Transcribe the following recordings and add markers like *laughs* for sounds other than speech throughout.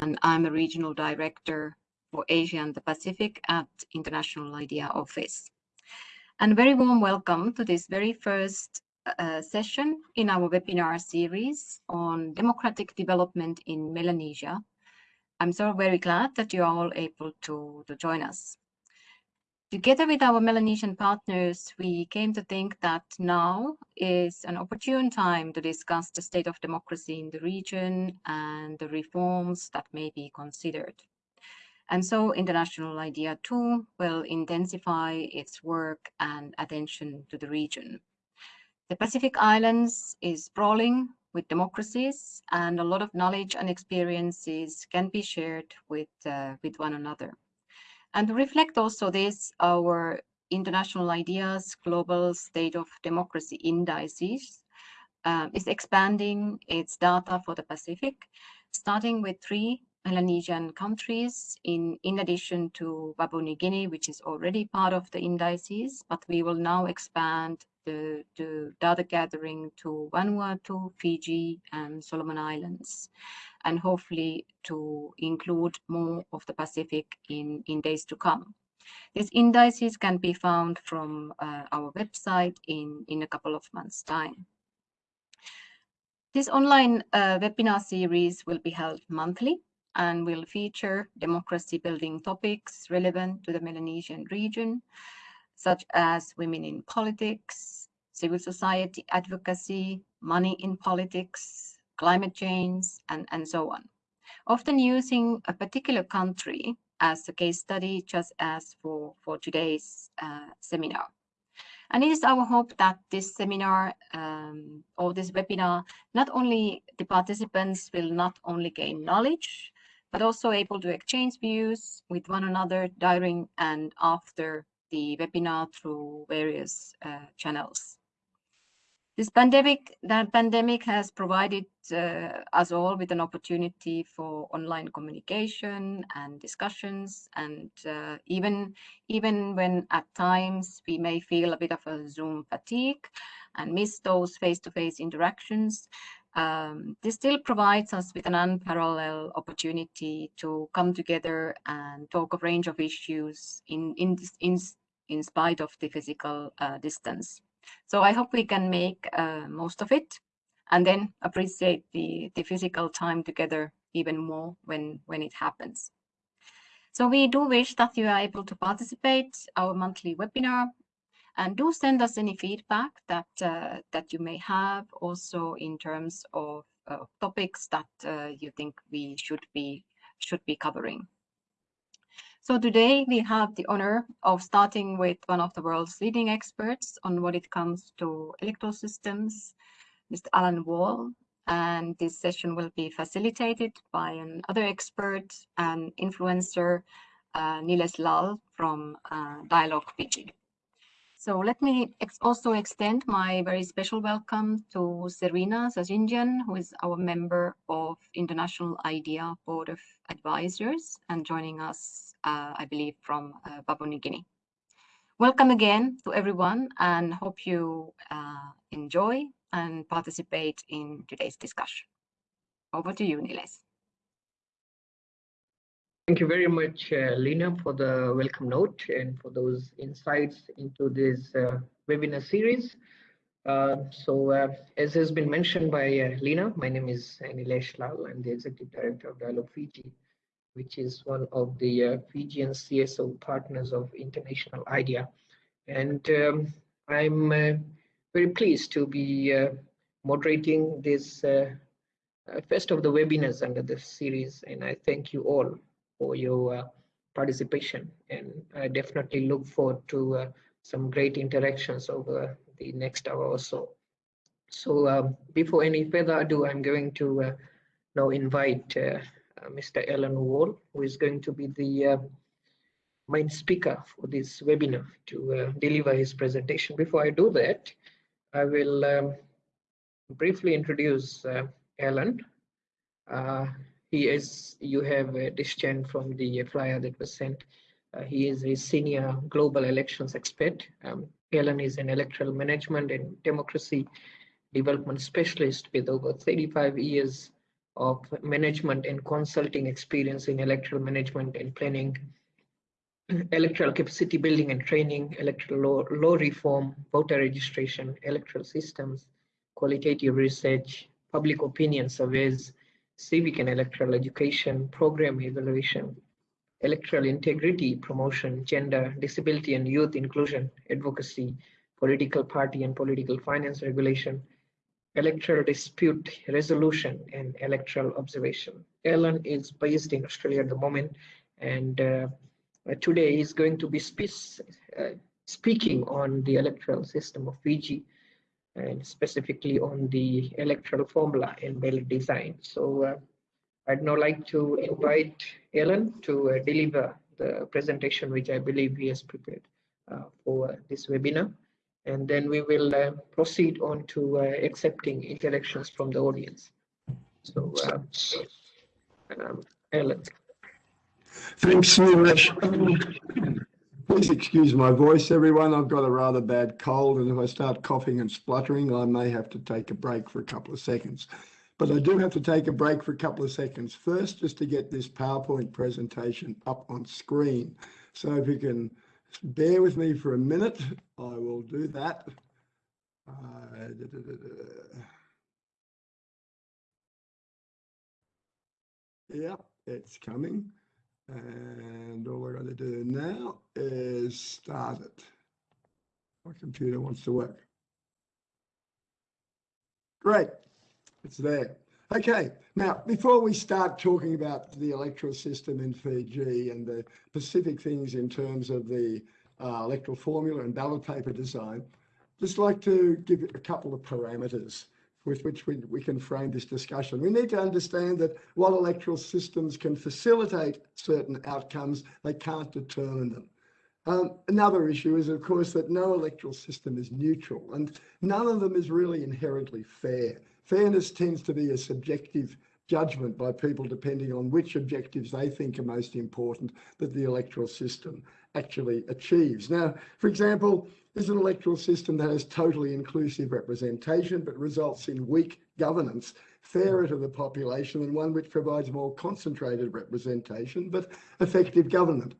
and I'm a regional director for Asia and the Pacific at International IDEA Office. And very warm welcome to this very first uh, session in our webinar series on democratic development in Melanesia. I'm so very glad that you are all able to, to join us. Together with our Melanesian partners, we came to think that now is an opportune time to discuss the state of democracy in the region and the reforms that may be considered. And so International IDEA 2 will intensify its work and attention to the region. The Pacific Islands is sprawling with democracies and a lot of knowledge and experiences can be shared with, uh, with one another. And reflect also this, our International IDEA's, global state of democracy indices uh, is expanding its data for the Pacific, starting with three Melanesian countries in, in addition to Papua New Guinea, which is already part of the indices, but we will now expand the, the data gathering to Vanuatu, Fiji, and Solomon Islands and hopefully to include more of the Pacific in, in days to come. These indices can be found from uh, our website in, in a couple of months' time. This online uh, webinar series will be held monthly and will feature democracy building topics relevant to the Melanesian region, such as women in politics, civil society advocacy, money in politics, climate change, and, and so on. Often using a particular country as a case study, just as for, for today's uh, seminar. And it is our hope that this seminar um, or this webinar, not only the participants will not only gain knowledge, but also able to exchange views with one another during and after the webinar through various uh, channels. This pandemic, the pandemic has provided uh, us all with an opportunity for online communication and discussions, and uh, even even when at times we may feel a bit of a Zoom fatigue and miss those face-to-face -face interactions, um, this still provides us with an unparalleled opportunity to come together and talk a range of issues in in in, in spite of the physical uh, distance. So I hope we can make uh, most of it and then appreciate the, the physical time together even more when, when it happens. So we do wish that you are able to participate our monthly webinar and do send us any feedback that uh, that you may have also in terms of topics that uh, you think we should be should be covering. So today we have the honor of starting with one of the world's leading experts on what it comes to electoral systems, Mr. Alan Wall. And this session will be facilitated by another expert and influencer, uh, Nilesh Lal from uh, Dialogue Fiji. So let me ex also extend my very special welcome to Serena Sajinjan, who is our member of International IDEA Board of Advisors and joining us uh, I believe, from uh, Papua New Guinea. Welcome again to everyone and hope you uh, enjoy and participate in today's discussion. Over to you, Niles. Thank you very much, uh, Lena, for the welcome note and for those insights into this uh, webinar series. Uh, so, as has been mentioned by Lena, my name is Nilesh Lal. I'm the Executive Director of Dialogue Fiji which is one of the uh, Fijian CSO partners of International IDEA. And um, I'm uh, very pleased to be uh, moderating this uh, uh, first of the webinars under this series. And I thank you all for your uh, participation. And I definitely look forward to some great interactions over the next hour or so. So um, before any further ado, I'm going to now invite uh, Mr. Alan Wall, who is going to be the uh, main speaker for this webinar to uh, deliver his presentation. Before I do that, I will um, briefly introduce Alan. He is, you have uh, discharged from the flyer that was sent. Uh, he is a senior global elections expert. Um, Alan is an electoral management and democracy development specialist with over 35 years of management and consulting experience in electoral management and planning, *clears throat* electoral capacity building and training, electoral law, law reform, voter registration, electoral systems, qualitative research, public opinion surveys, civic and electoral education, program evaluation, electoral integrity promotion, gender, disability and youth inclusion, advocacy, political party and political finance regulation, electoral dispute resolution, and electoral observation. Alan is based in Australia at the moment, and uh, today he's going to be spe uh, speaking on the electoral system of Fiji and specifically on the electoral formula and ballot design. So uh, I'd now like to invite Ellen to uh, deliver the presentation, which I believe he has prepared uh, for this webinar. And then we will uh, proceed on to uh, accepting interactions from the audience. So, uh, um, Alan. Thanks, Nilesh. Please excuse my voice, everyone. I've got a rather bad cold, and if I start coughing and spluttering, I may have to take a break for a couple of seconds. But I do have to take a break for a couple of seconds first, just to get this PowerPoint presentation up on screen. So if you can bear with me for a minute, I will do that. Uh, da, da, da, yeah, it's coming. And all we're going to do now is start it. My computer wants to work. Great. It's there. Okay, now before we start talking about the electoral system in Fiji and the specific things in terms of the uh, electoral formula and ballot paper design, just like to give a couple of parameters with which we, we can frame this discussion. We need to understand that while electoral systems can facilitate certain outcomes, they can't determine them. Um, another issue is, of course, that no electoral system is neutral and none of them is really inherently fair. Fairness tends to be a subjective judgment by people depending on which objectives they think are most important that the electoral system actually achieves. Now, for example, there's an electoral system that has totally inclusive representation but results in weak governance, fairer to the population than one which provides more concentrated representation but effective government.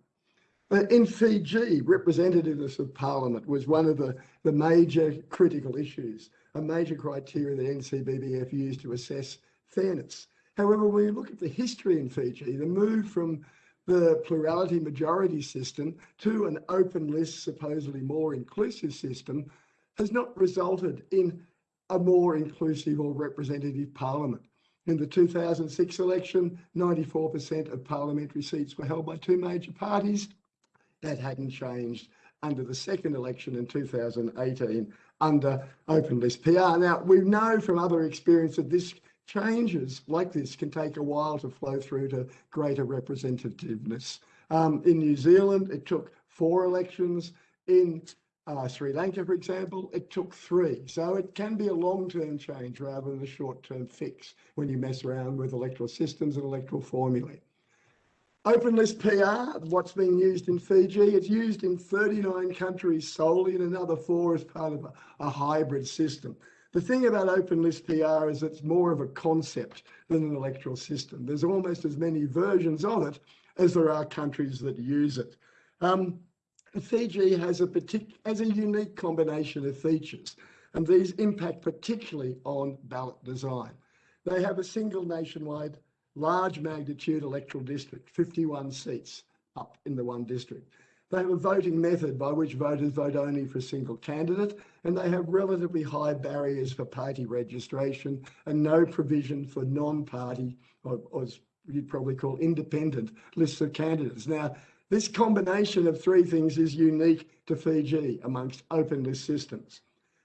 In Fiji, representativeness of parliament was one of the, the major critical issues a major criteria that NCBBF used to assess fairness. However, when you look at the history in Fiji, the move from the plurality majority system to an open list, supposedly more inclusive system has not resulted in a more inclusive or representative parliament. In the 2006 election, 94% of parliamentary seats were held by two major parties. That hadn't changed under the second election in 2018 under open list PR. Now, we know from other experience that this changes like this can take a while to flow through to greater representativeness. Um, in New Zealand, it took four elections. In uh, Sri Lanka, for example, it took three. So it can be a long-term change rather than a short-term fix when you mess around with electoral systems and electoral formulae. Open list PR, what's being used in Fiji, it's used in 39 countries solely and another four as part of a, a hybrid system. The thing about open list PR is it's more of a concept than an electoral system. There's almost as many versions of it as there are countries that use it. Um, Fiji has a, partic has a unique combination of features, and these impact particularly on ballot design. They have a single nationwide large magnitude electoral district, 51 seats up in the one district. They have a voting method by which voters vote only for a single candidate, and they have relatively high barriers for party registration and no provision for non-party, or, or you'd probably call independent lists of candidates. Now, this combination of three things is unique to Fiji amongst open list systems.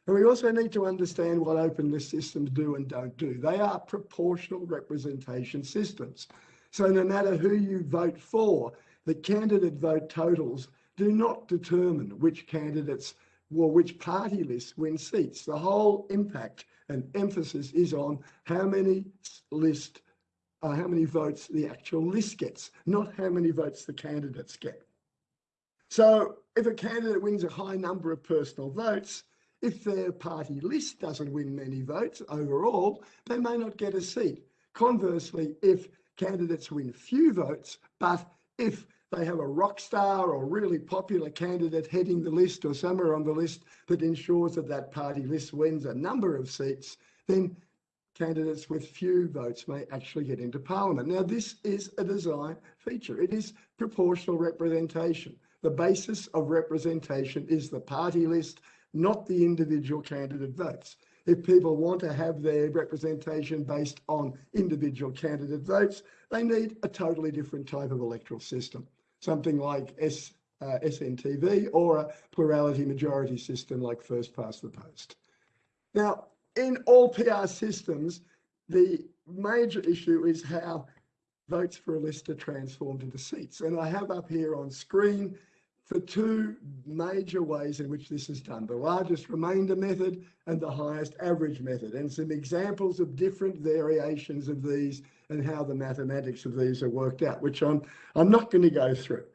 And we also need to understand what open list systems do and don't do. They are proportional representation systems. So no matter who you vote for, the candidate vote totals do not determine which candidates or which party lists win seats. The whole impact and emphasis is on how many list, uh, how many votes the actual list gets, not how many votes the candidates get. So if a candidate wins a high number of personal votes, if their party list doesn't win many votes overall, they may not get a seat Conversely, if candidates win few votes, but if they have a rock star or really popular candidate heading the list or somewhere on the list that ensures that that party list wins a number of seats, then candidates with few votes may actually get into parliament. Now, this is a design feature. It is proportional representation. The basis of representation is the party list, not the individual candidate votes. If people want to have their representation based on individual candidate votes, they need a totally different type of electoral system, something like S, uh, SNTV or a plurality majority system like first past the post. Now, in all PR systems, the major issue is how votes for a list are transformed into seats. And I have up here on screen for two major ways in which this is done, the largest remainder method and the highest average method, and some examples of different variations of these and how the mathematics of these are worked out, which I'm, I'm not going to go through.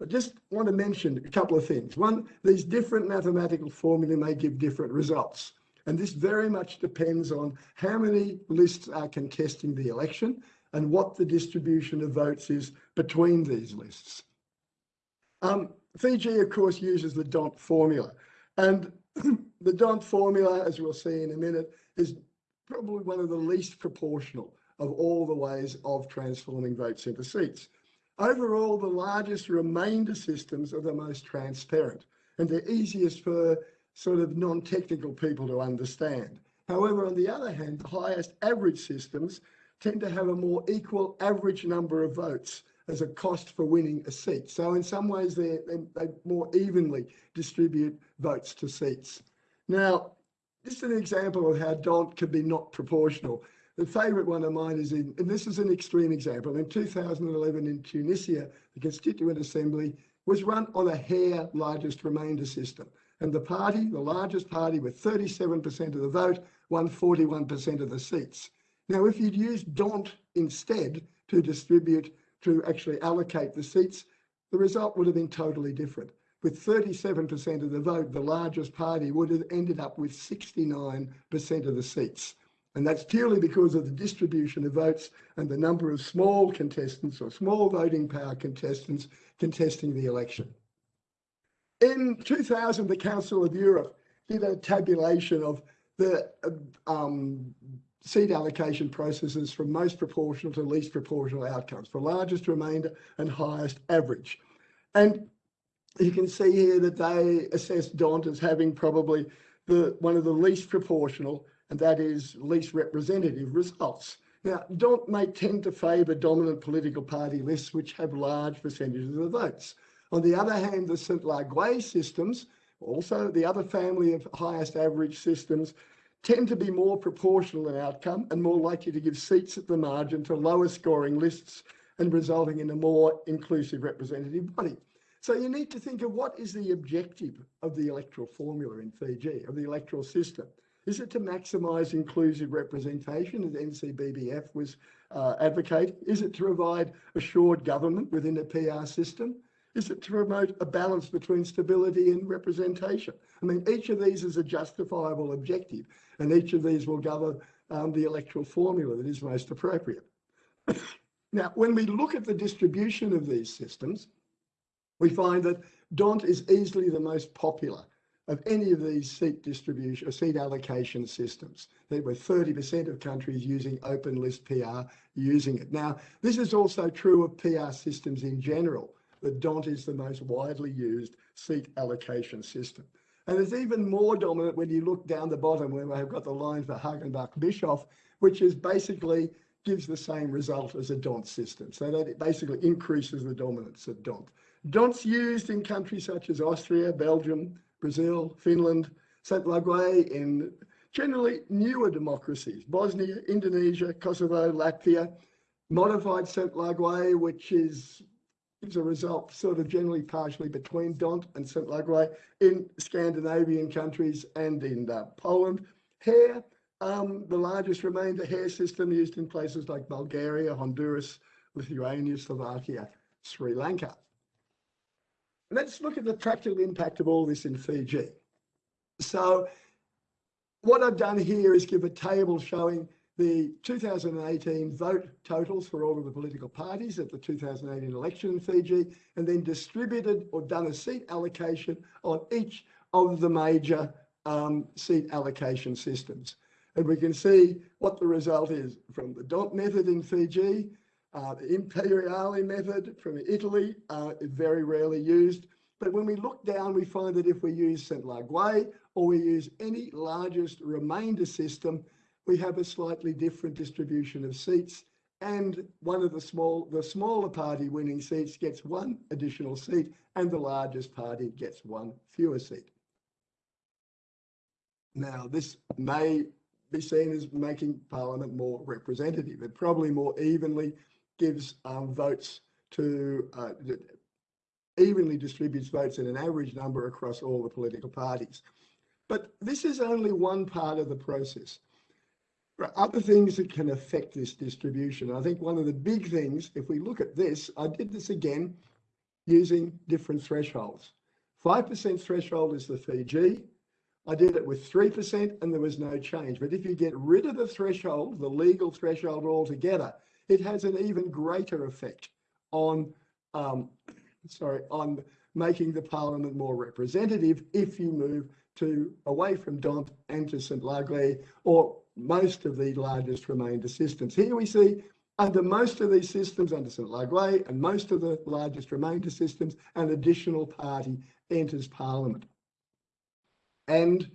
I just want to mention a couple of things. One, these different mathematical formulae may give different results. And this very much depends on how many lists are contesting the election and what the distribution of votes is between these lists. Um, Fiji, of course, uses the D'Hondt formula. And *clears throat* the D'Hondt formula, as we'll see in a minute, is probably one of the least proportional of all the ways of transforming votes into seats. Overall, the largest remainder systems are the most transparent and they're easiest for sort of non-technical people to understand. However, on the other hand, the highest average systems tend to have a more equal average number of votes as a cost for winning a seat. So in some ways, they, they, more evenly distribute votes to seats. Now, just an example of how D'Hondt can be not proportional. The favourite one of mine is in, and this is an extreme example, in 2011 in Tunisia, the Constituent Assembly was run on a Hare largest remainder system. And the party, the largest party with 37% of the vote, won 41% of the seats. Now, if you'd used D'Hondt instead to distribute to actually allocate the seats, the result would have been totally different. With 37% of the vote, the largest party would have ended up with 69% of the seats. And that's purely because of the distribution of votes and the number of small contestants or small voting power contestants contesting the election. In 2000, the Council of Europe did a tabulation of the um, seat allocation processes from most proportional to least proportional outcomes for largest remainder and highest average. And you can see here that they assess D'Hondt as having probably the one of the least proportional, and that is least representative results. Now, D'Hondt may tend to favour dominant political party lists which have large percentages of the votes. On the other hand, the Sainte-Laguë systems, also the other family of highest average systems, tend to be more proportional in outcome and more likely to give seats at the margin to lower scoring lists and resulting in a more inclusive representative body. So you need to think of what is the objective of the electoral formula in Fiji, of the electoral system. Is it to maximise inclusive representation, as NCBBF was uh, advocating? Is it to provide assured government within a PR system? is it to promote a balance between stability and representation? I mean, each of these is a justifiable objective, and each of these will govern um, the electoral formula that is most appropriate. *coughs* now, when we look at the distribution of these systems, we find that D'Hondt is easily the most popular of any of these seat distribution or seat allocation systems. There were 30% of countries using open list PR using it. Now, this is also true of PR systems in general the D'Hondt is the most widely used seat allocation system. And it's even more dominant when you look down the bottom where I've got the line for Hagenbach Bischoff, which is basically gives the same result as a D'Hondt system. So that it basically increases the dominance of D'Hondt. D'Hondt's used in countries such as Austria, Belgium, Brazil, Finland, Sainte-Laguë in generally newer democracies, Bosnia, Indonesia, Kosovo, Latvia, modified Sainte-Laguë, which is gives a result sort of generally partially between D'Hondt and Sainte-Laguë in Scandinavian countries and in uh, Poland. Hare, um, the largest remainder Hare system used in places like Bulgaria, Honduras, Lithuania, Slovakia, Sri Lanka. Let's look at the practical impact of all this in Fiji. So what I've done here is give a table showing the 2018 vote totals for all of the political parties at the 2018 election in Fiji, and then distributed or done a seat allocation on each of the major um, seat allocation systems. And we can see what the result is from the D'Hondt method in Fiji, uh, the Imperiali method from Italy uh, very rarely used. But when we look down, we find that if we use Sainte-Laguë or we use any largest remainder system, we have a slightly different distribution of seats and one of the small, the smaller party winning seats gets one additional seat and the largest party gets one fewer seat. Now, this may be seen as making Parliament more representative. It probably more evenly gives um, votes to, uh, evenly distributes votes in an average number across all the political parties. But this is only one part of the process. Other things that can affect this distribution. I think one of the big things, if we look at this, I did this again using different thresholds. 5% threshold is the Fiji. I did it with 3% and there was no change. But if you get rid of the threshold, the legal threshold altogether, it has an even greater effect on, um, sorry, on making the parliament more representative if you move to away from D'Hondt and to Sainte-Laguë or most of the largest remainder systems. Here we see under most of these systems, under Sainte-Laguë and most of the largest remainder systems, an additional party enters parliament. And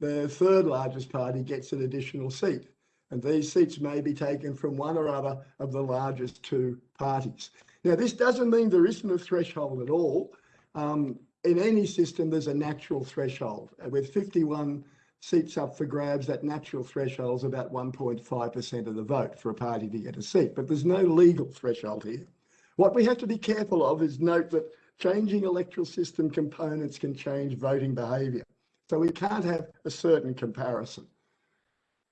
the third largest party gets an additional seat. And these seats may be taken from one or other of the largest two parties. Now, this doesn't mean there isn't a threshold at all. Um, in any system, there's a natural threshold. With 51 seats up for grabs, that natural threshold is about 1.5% of the vote for a party to get a seat, but there's no legal threshold here. What we have to be careful of is note that changing electoral system components can change voting behaviour. So we can't have a certain comparison.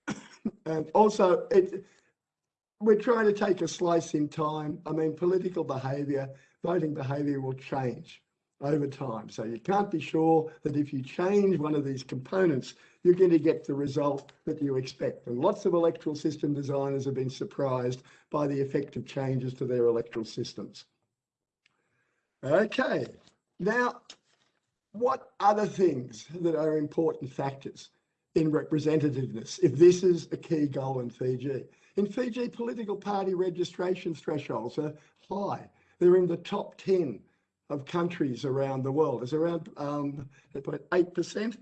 *coughs* and also, it, we're trying to take a slice in time. I mean, political behaviour, voting behaviour will change over time. So you can't be sure that if you change one of these components, you're going to get the result that you expect. And lots of electoral system designers have been surprised by the effect of changes to their electoral systems. Okay, now what other things that are important factors in representativeness if this is a key goal in Fiji? In Fiji, political party registration thresholds are high. They're in the top 10 of countries around the world. There's around um, 8%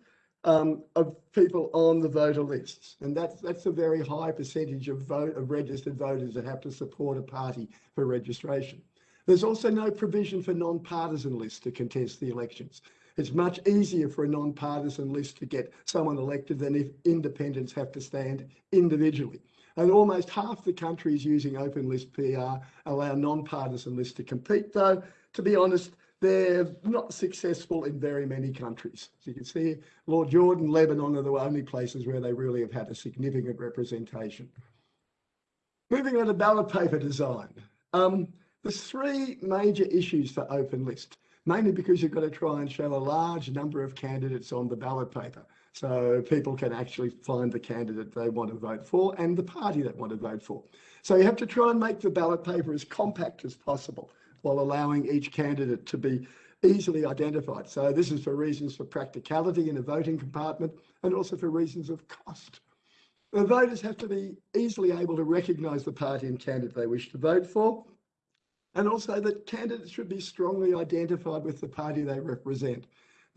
um, of people on the voter lists. And that's, that's a very high percentage of, vote, of registered voters that have to support a party for registration. There's also no provision for non-partisan lists to contest the elections. It's much easier for a non-partisan list to get someone elected than if independents have to stand individually. And almost half the countries using open list PR allow non-partisan lists to compete, though, to be honest, they're not successful in very many countries. As you can see, Lord Jordan, Lebanon are the only places where they really have had a significant representation. Moving on to ballot paper design. Um, there's three major issues for open list, mainly because you've got to try and show a large number of candidates on the ballot paper. So people can actually find the candidate they want to vote for and the party they want to vote for. So you have to try and make the ballot paper as compact as possible while allowing each candidate to be easily identified. So this is for reasons for practicality in a voting compartment and also for reasons of cost. The voters have to be easily able to recognise the party and candidate they wish to vote for, and also that candidates should be strongly identified with the party they represent.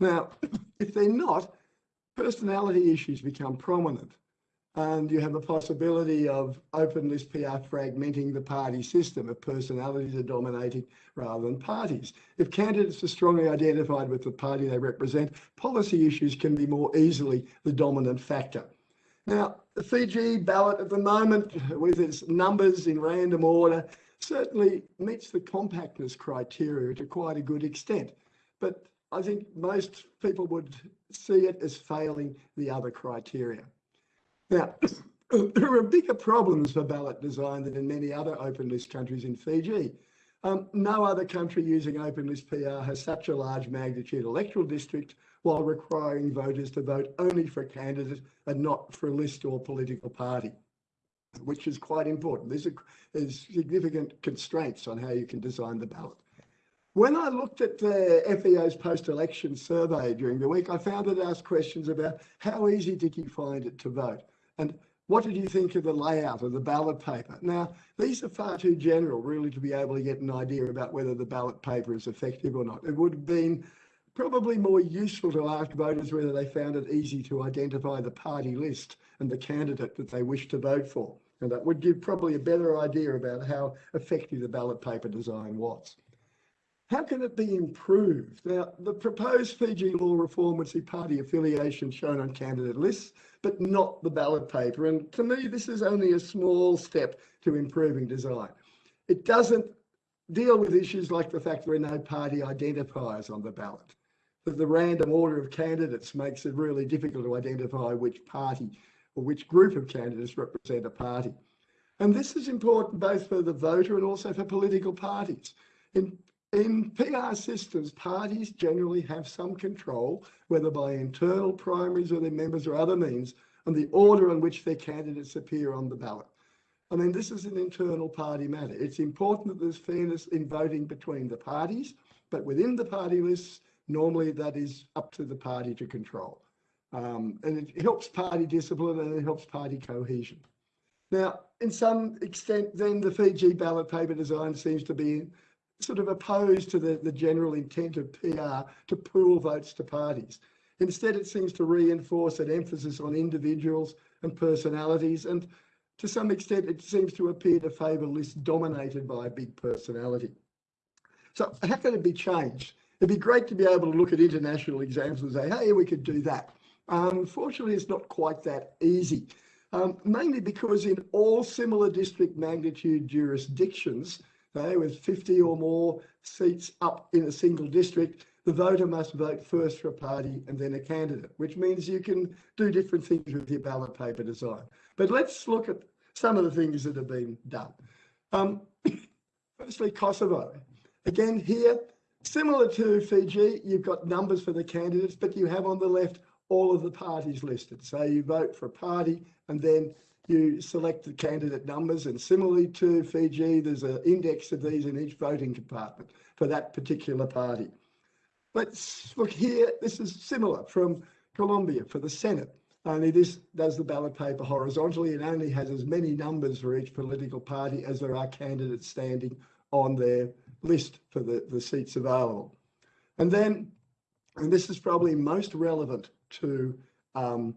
Now, *clears throat* if they're not, personality issues become prominent and you have the possibility of open list PR fragmenting the party system if personalities are dominating rather than parties. If candidates are strongly identified with the party they represent, policy issues can be more easily the dominant factor. Now, the Fiji ballot at the moment, with its numbers in random order, certainly meets the compactness criteria to quite a good extent. But I think most people would see it as failing the other criteria. Now, *clears throat* there are bigger problems for ballot design than in many other open list countries in Fiji. Um, no other country using open list PR has such a large magnitude electoral district while requiring voters to vote only for a candidate and not for a list or political party. which is quite important. There's, a, there's significant constraints on how you can design the ballot. When I looked at the FEO's post-election survey during the week, I found it asked questions about how easy did you find it to vote? And what did you think of the layout of the ballot paper? Now, these are far too general, really, to be able to get an idea about whether the ballot paper is effective or not. It would have been probably more useful to ask voters whether they found it easy to identify the party list and the candidate that they wish to vote for. And that would give probably a better idea about how effective the ballot paper design was. How can it be improved? Now, the proposed Fiji law reform would see party affiliation shown on candidate lists, but not the ballot paper. And to me, this is only a small step to improving design. It doesn't deal with issues like the fact there are no party identifiers on the ballot. That the random order of candidates makes it really difficult to identify which party or which group of candidates represent a party. And this is important both for the voter and also for political parties. In in PR systems, parties generally have some control, whether by internal primaries or their members or other means, on the order in which their candidates appear on the ballot. I mean, this is an internal party matter. It's important that there's fairness in voting between the parties, but within the party lists, normally that is up to the party to control. Um, and it helps party discipline and it helps party cohesion. Now, in some extent, then the Fiji ballot paper design seems to be sort of opposed to the, the general intent of PR to pool votes to parties. Instead, it seems to reinforce an emphasis on individuals and personalities, and to some extent, it seems to appear to favour lists dominated by a big personality. So how can it be changed? It'd be great to be able to look at international examples and say, hey, we could do that. Unfortunately, it's not quite that easy, um, mainly because in all similar district magnitude jurisdictions, okay, with 50 or more seats up in a single district, the voter must vote first for a party and then a candidate, which means you can do different things with your ballot paper design. But let's look at some of the things that have been done. Um, *coughs* firstly, Kosovo. Again, here, similar to Fiji, you've got numbers for the candidates, but you have on the left all of the parties listed. So you vote for a party and then you select the candidate numbers and similarly to Fiji, there's an index of these in each voting compartment for that particular party. Let's look here. This is similar from Colombia for the Senate. Only this does the ballot paper horizontally and only has as many numbers for each political party as there are candidates standing on their list for the, the seats available. And then, and this is probably most relevant to, um,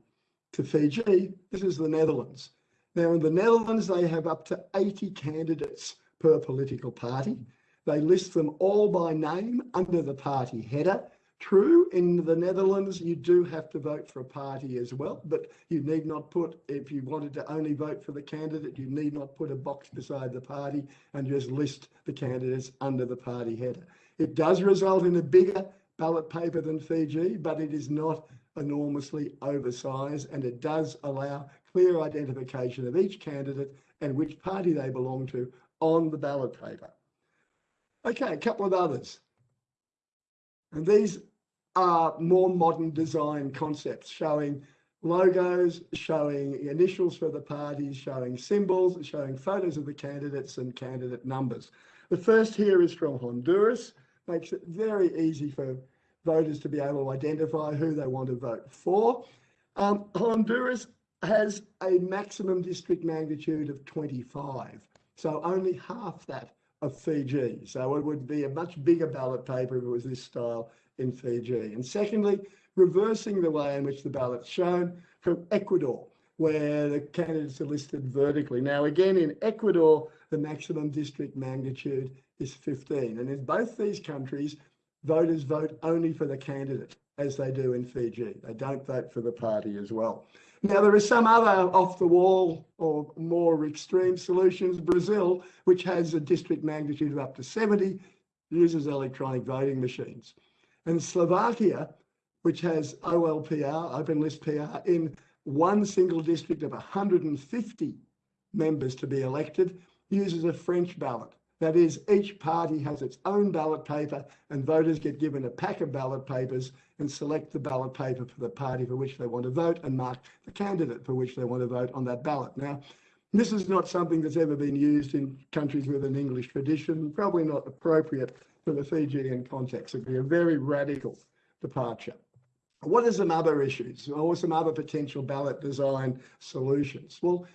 to Fiji, this is the Netherlands. Now, in the Netherlands, they have up to 80 candidates per political party. They list them all by name under the party header. True, in the Netherlands, you do have to vote for a party as well, but you need not put, if you wanted to only vote for the candidate, you need not put a box beside the party and just list the candidates under the party header. It does result in a bigger ballot paper than Fiji, but it is not enormously oversized and it does allow clear identification of each candidate and which party they belong to on the ballot paper. Okay, a couple of others. And these are more modern design concepts showing logos, showing initials for the parties, showing symbols, showing photos of the candidates and candidate numbers. The first here is from Honduras, makes it very easy for voters to be able to identify who they want to vote for. Um, Honduras has a maximum district magnitude of 25, so only half that of Fiji. So it would be a much bigger ballot paper if it was this style in Fiji. And secondly, reversing the way in which the ballot's shown from Ecuador, where the candidates are listed vertically. Now, again, in Ecuador, the maximum district magnitude is 15. And in both these countries, voters vote only for the candidate, as they do in Fiji. They don't vote for the party as well. Now, there are some other off the wall or more extreme solutions. Brazil, which has a district magnitude of up to 70, uses electronic voting machines. And Slovakia, which has OLPR, open list PR, in one single district of 150 members to be elected, uses a French ballot. That is, each party has its own ballot paper and voters get given a pack of ballot papers and select the ballot paper for the party for which they want to vote and mark the candidate for which they want to vote on that ballot. Now, This is not something that's ever been used in countries with an English tradition, probably not appropriate for the Fijian context. It'd be a very radical departure. What are some other issues or some other potential ballot design solutions? Well,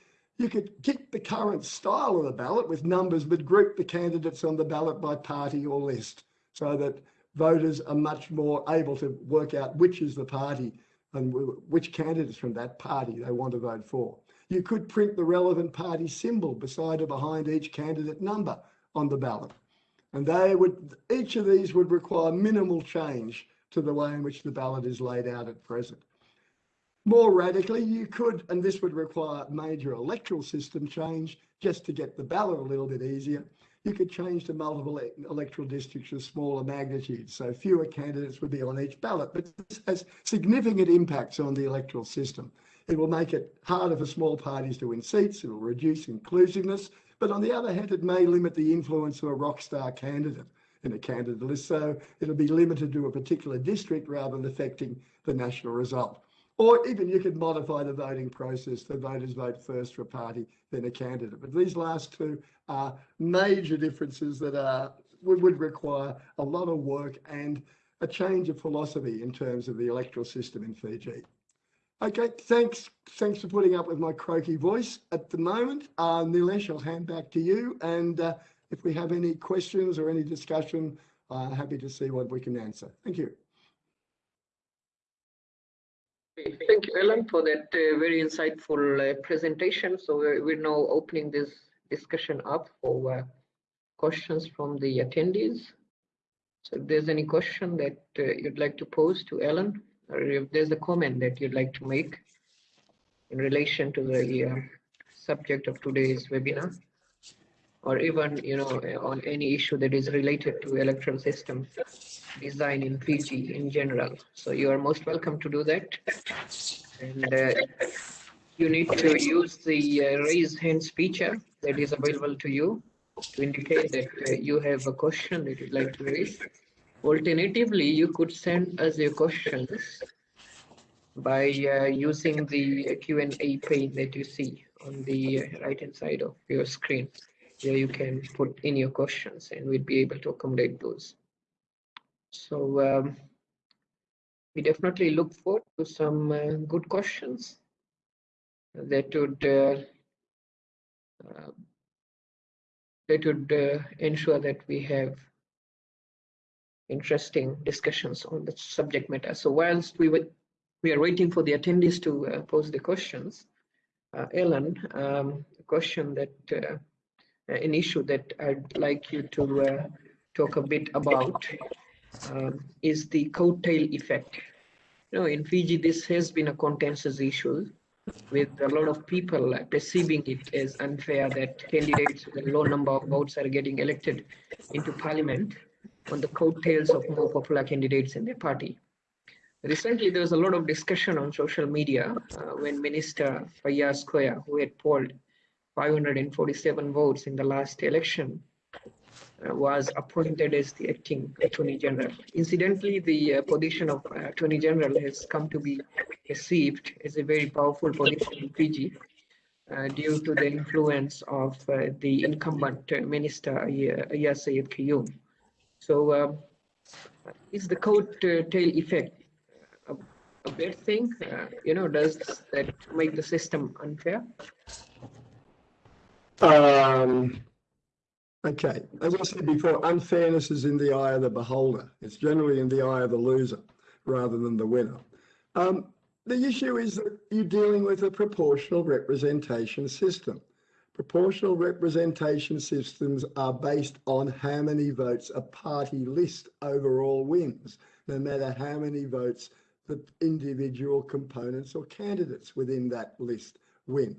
you could keep the current style of the ballot with numbers, but group the candidates on the ballot by party or list so that voters are much more able to work out which is the party and which candidates from that party they want to vote for. You could print the relevant party symbol beside or behind each candidate number on the ballot. And they would, each of these would require minimal change to the way in which the ballot is laid out at present. More radically, you could, and this would require major electoral system change just to get the ballot a little bit easier, you could change to multiple electoral districts of smaller magnitude, so fewer candidates would be on each ballot, but this has significant impacts on the electoral system. It will make it harder for small parties to win seats, it will reduce inclusiveness, but on the other hand, it may limit the influence of a rock star candidate in a candidate list, so it'll be limited to a particular district rather than affecting the national result. Or even you could modify the voting process. The voters vote first for a party, then a candidate. But these last two are major differences that are would, require a lot of work and a change of philosophy in terms of the electoral system in Fiji. Okay, thanks. Thanks for putting up with my croaky voice at the moment. Uh, Nilesh, I'll hand back to you. And uh, if we have any questions or any discussion, uh, happy to see what we can answer. Thank you. Thank you, Ellen, for that uh, very insightful uh, presentation. So we're, we're, now opening this discussion up for uh, questions from the attendees. So if there's any question that uh, you'd like to pose to Ellen, or if there's a comment that you'd like to make in relation to the uh, subject of today's webinar, or even you know on any issue that is related to electoral system design in Fiji in general. So you are most welcome to do that. And uh, you need to use the uh, raise hands feature that is available to you to indicate that uh, you have a question that you'd like to raise. Alternatively, you could send us your questions by uh, using the Q&A pane that you see on the right hand side of your screen. Here you can put in your questions and we'll be able to accommodate those. So um, we definitely look forward to some uh, good questions that would uh, uh, that would uh, ensure that we have interesting discussions on the subject matter. So whilst we were, we are waiting for the attendees to uh, pose the questions, uh, Ellen, um, a question that an issue that I'd like you to talk a bit about is the coattail effect. You know, in Fiji, this has been a contentious issue with a lot of people perceiving it as unfair that candidates with a low number of votes are getting elected into parliament on the coattails of more popular candidates in their party. Recently, there was a lot of discussion on social media uh, when Minister Faiyaz Koya, who had polled 547 votes in the last election, was appointed as the acting Attorney General. Incidentally, the uh, position of uh, Attorney General has come to be perceived as a very powerful position in Fiji uh, due to the influence of uh, the incumbent minister, Aiyaz Sayed Khaiyum. So um, is the coat tail effect a, a bad thing? you know, does that make the system unfair? Um, Okay, as I said before, unfairness is in the eye of the beholder. It's generally in the eye of the loser rather than the winner. Um, the issue is that you're dealing with a proportional representation system. Proportional representation systems are based on how many votes a party list overall wins, no matter how many votes the individual components or candidates within that list win.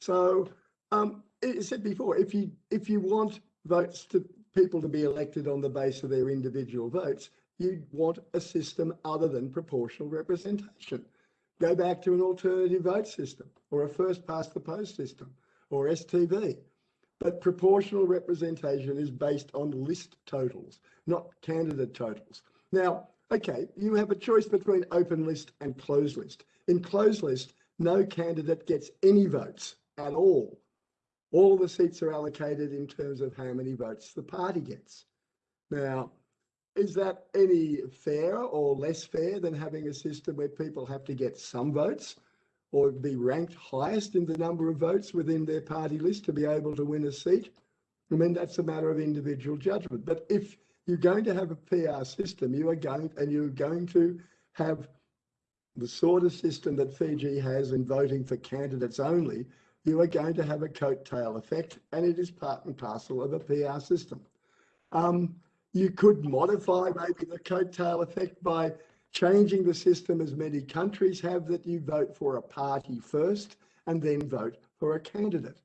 So um, it said before, if you if you want votes to people to be elected on the basis of their individual votes, You'd want a system other than proportional representation. Go back to an alternative vote system or a first past the post system or STV. But proportional representation is based on list totals, not candidate totals. Now, okay, you have a choice between open list and closed list. In closed list, no candidate gets any votes at all all the seats are allocated in terms of how many votes the party gets. Now, is that any fairer or less fair than having a system where people have to get some votes or be ranked highest in the number of votes within their party list to be able to win a seat? I mean, that's a matter of individual judgment. But if you're going to have a PR system, you are going and you're going to have the sort of system that Fiji has in voting for candidates only, you are going to have a coattail effect, and it is part and parcel of a PR system. Um, you could modify maybe the coattail effect by changing the system as many countries have that you vote for a party first and then vote for a candidate.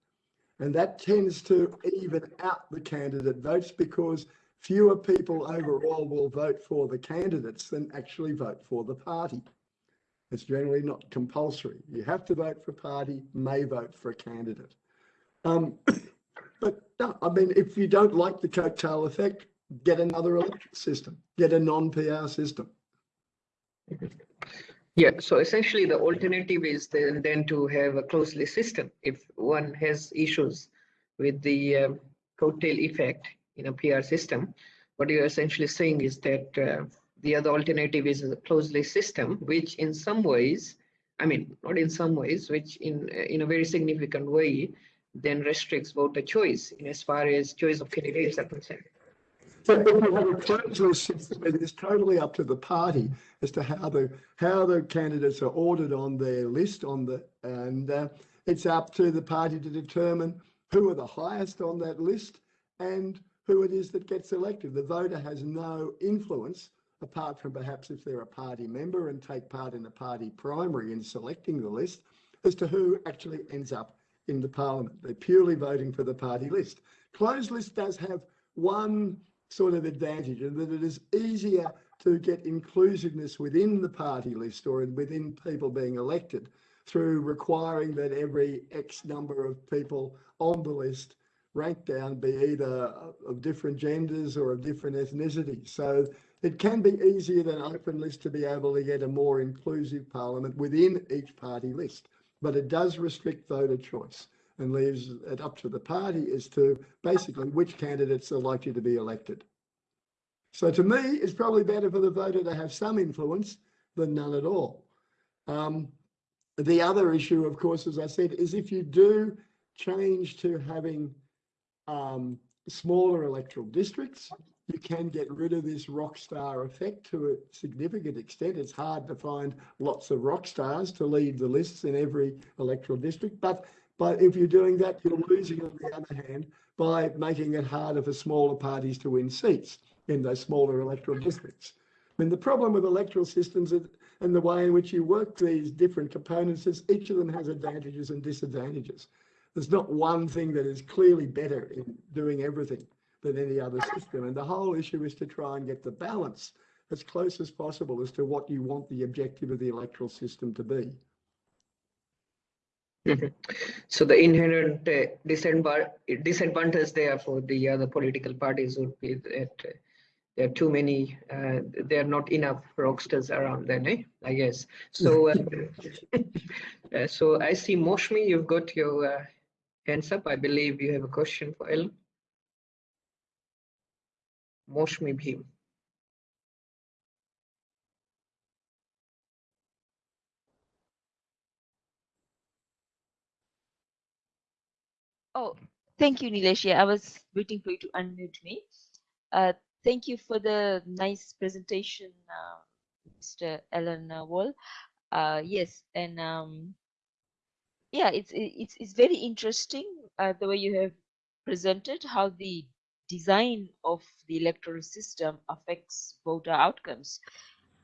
And that tends to even out the candidate votes because fewer people overall will vote for the candidates than actually vote for the party. It's generally not compulsory. You have to vote for a party, may vote for a candidate. Um, *coughs* but no, I mean, if you don't like the coattail effect, get another electoral system, get a non-PR system. Yeah, so essentially the alternative is then, then to have a closed list system. If one has issues with the um, coattail effect in a PR system, what you're essentially saying is that uh, the other alternative is a closed list system, which in some ways, I mean, not in some ways, which in in a very significant way, then restricts voter choice in as far as choice of candidates are concerned. So if you have a closed list system, it is totally up to the party as to how the how the candidates are ordered on their list on the and uh, it's up to the party to determine who are the highest on that list and who it is that gets elected. The voter has no influence apart from perhaps if they're a party member and take part in a party primary in selecting the list, as to who actually ends up in the parliament. They're purely voting for the party list. Closed list does have one sort of advantage in that it is easier to get inclusiveness within the party list or within people being elected through requiring that every X number of people on the list rank down be either of different genders or of different ethnicities. So it can be easier than open list to be able to get a more inclusive parliament within each party list, but it does restrict voter choice and leaves it up to the party as to basically which candidates are likely to be elected. So to me, it's probably better for the voter to have some influence than none at all. Um, the other issue, of course, as I said, is if you do change to having um, smaller electoral districts, you can get rid of this rock star effect to a significant extent. It's hard to find lots of rock stars to lead the lists in every electoral district, but but if you're doing that, you're losing on the other hand by making it harder for smaller parties to win seats in those smaller electoral districts. I mean, the problem with electoral systems and the way in which you work these different components is each of them has advantages and disadvantages. There's not one thing that is clearly better in doing everything than any other system. And the whole issue is to try and get the balance as close as possible as to what you want the objective of the electoral system to be. Mm-hmm. So the inherent uh, disadvantage there for the other political parties would be that uh, there are too many, uh, there are not enough rockstars around then, eh? I guess. So, uh, *laughs* uh, so I see Moshmi, you've got your uh, hands up. I believe you have a question for Ellen. Moshmi Bhim. Oh, thank you, Nilesh. I was waiting for you to unmute me. Uh, thank you for the nice presentation, uh, Mr. Alan Wall. Uh, yes, and um, yeah, it's it's it's very interesting uh, the way you have presented how the design of the electoral system affects voter outcomes.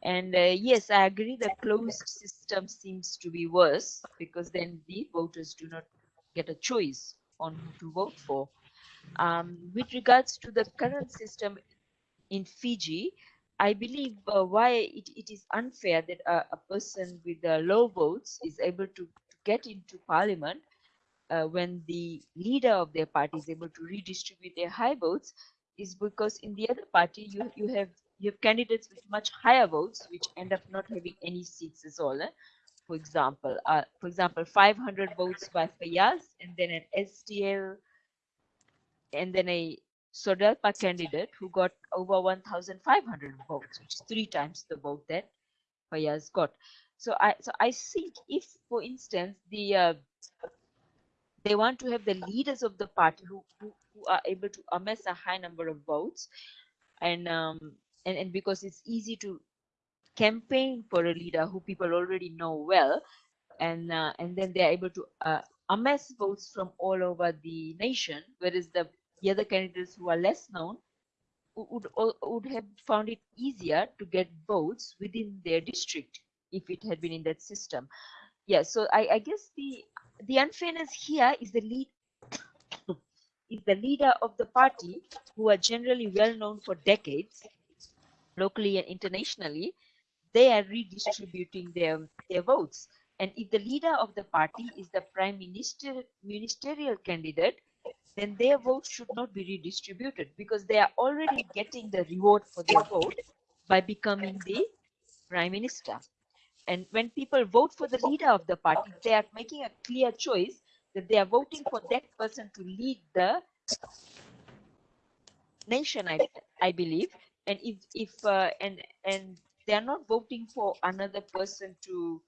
And uh, yes, I agree the closed system seems to be worse because then the voters do not get a choice on who to vote for. Um, with regards to the current system in Fiji, I believe uh, why it, it is unfair that a, a person with uh, low votes is able to, to get into parliament uh, when the leader of their party is able to redistribute their high votes is because in the other party you you have you have candidates with much higher votes which end up not having any seats at all eh? for example, uh, for example, 500 votes by Fayaz and then an STL and then a Sodelpa candidate who got over 1,500 votes, which is three times the vote that Fayaz got. So I so I think if, for instance, the uh, they want to have the leaders of the party who, who, who are able to amass a high number of votes, and um and, and because it's easy to campaign for a leader who people already know well, and uh, and then they're able to uh, amass votes from all over the nation, whereas the the other candidates who are less known would would have found it easier to get votes within their district if it had been in that system. Yeah, so I, I guess the the unfairness here is the lead *coughs* is the leader of the party who are generally well known for decades, locally and internationally. They are redistributing their their votes, and if the leader of the party is the prime minister ministerial candidate, then their vote should not be redistributed because they are already getting the reward for their vote by becoming the prime minister. And when people vote for the leader of the party, they are making a clear choice that they are voting for that person to lead the nation, I, I believe. And if if uh, and and they are not voting for another person to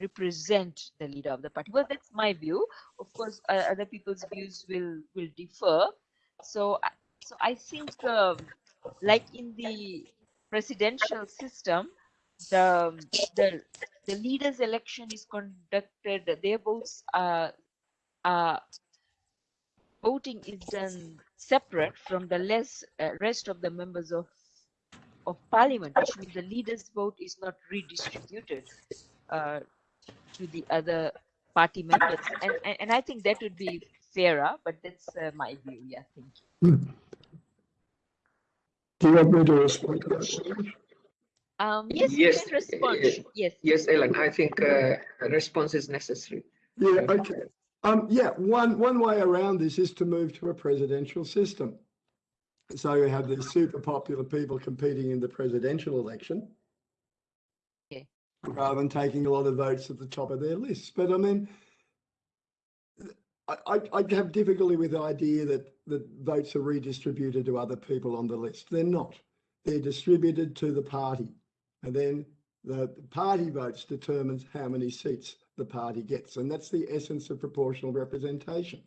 represent the leader of the party. Well, that's my view. Of course, uh, other people's views will will differ. So, so I think, um, like in the presidential system, the the the leaders' election is conducted. Their votes are are voting is done separate from the less uh, rest of the members of of parliament, which means the leaders' vote is not redistributed. Uh, to the other party members. And, and, and I think that would be fairer, but that's uh, my view. Yeah, thank you. Do you want me to respond to that? Um, yes, Yes, you can respond. uh, yes. Yes, Ellen, I think uh, a response is necessary. Yeah, okay. Um, yeah, one, one way around this is to move to a presidential system. So you have these super popular people competing in the presidential election. Okay. Rather than taking a lot of votes at the top of their lists. But I mean, I, I, I have difficulty with the idea that, that votes are redistributed to other people on the list. They're not. They're distributed to the party. And then the party votes determines how many seats the party gets. And that's the essence of proportional representation.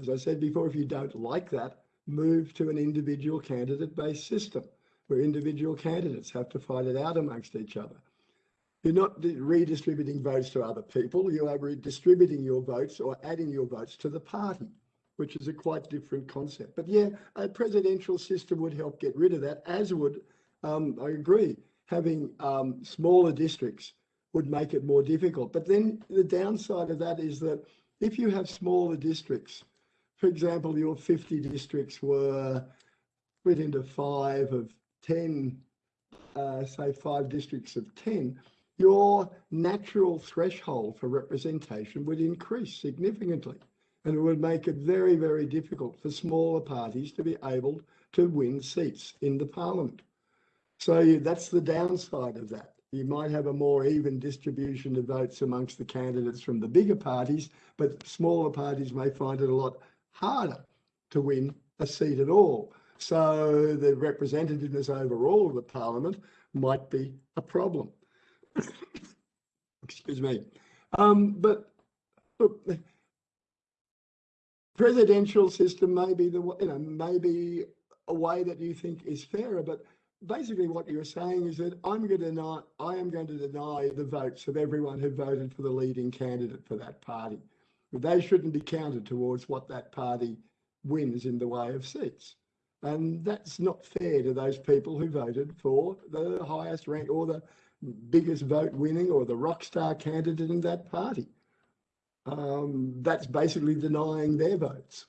As I said before, if you don't like that, move to an individual candidate based system where individual candidates have to fight it out amongst each other. You're not redistributing votes to other people, you are redistributing your votes or adding your votes to the party, which is a quite different concept. But yeah, a presidential system would help get rid of that, as would, um, I agree, having um, smaller districts would make it more difficult. But then the downside of that is that if you have smaller districts, for example, your 50 districts were split into five of 10, uh, say five districts of 10, your natural threshold for representation would increase significantly. And it would make it very, very difficult for smaller parties to be able to win seats in the parliament. So that's the downside of that. You might have a more even distribution of votes amongst the candidates from the bigger parties, but smaller parties may find it a lot harder to win a seat at all. So the representativeness overall of the parliament might be a problem. *coughs* Excuse me. Um, but look, presidential system may be the you know maybe a way that you think is fairer, but basically what you're saying is that I'm going to deny I am going to deny the votes of everyone who voted for the leading candidate for that party. They shouldn't be counted towards what that party wins in the way of seats. And that's not fair to those people who voted for the highest rank or the biggest vote winning or the rock star candidate in that party. Um, that's basically denying their votes.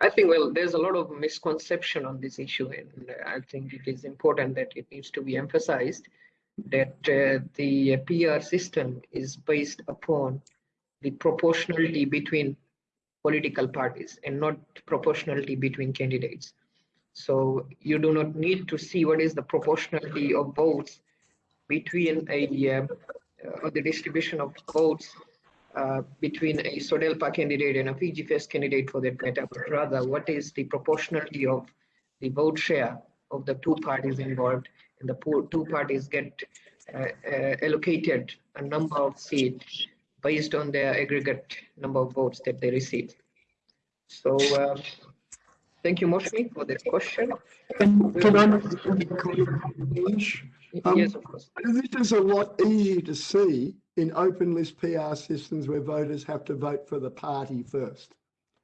I think, well, there's a lot of misconception on this issue, and I think it is important that it needs to be emphasized that uh, the PR system is based upon the proportionality between political parties and not proportionality between candidates. So you do not need to see what is the proportionality of votes between a uh, or the distribution of votes uh, between a SODELPA candidate and a PGFS candidate for that matter, but rather what is the proportionality of the vote share of the two parties involved and the two parties get uh, uh, allocated a number of seats based on their aggregate number of votes that they receive. So uh, thank you, Moshmi, for this question. Can, can I um, yes, of course. This is a lot easier to see in open list PR systems where voters have to vote for the party first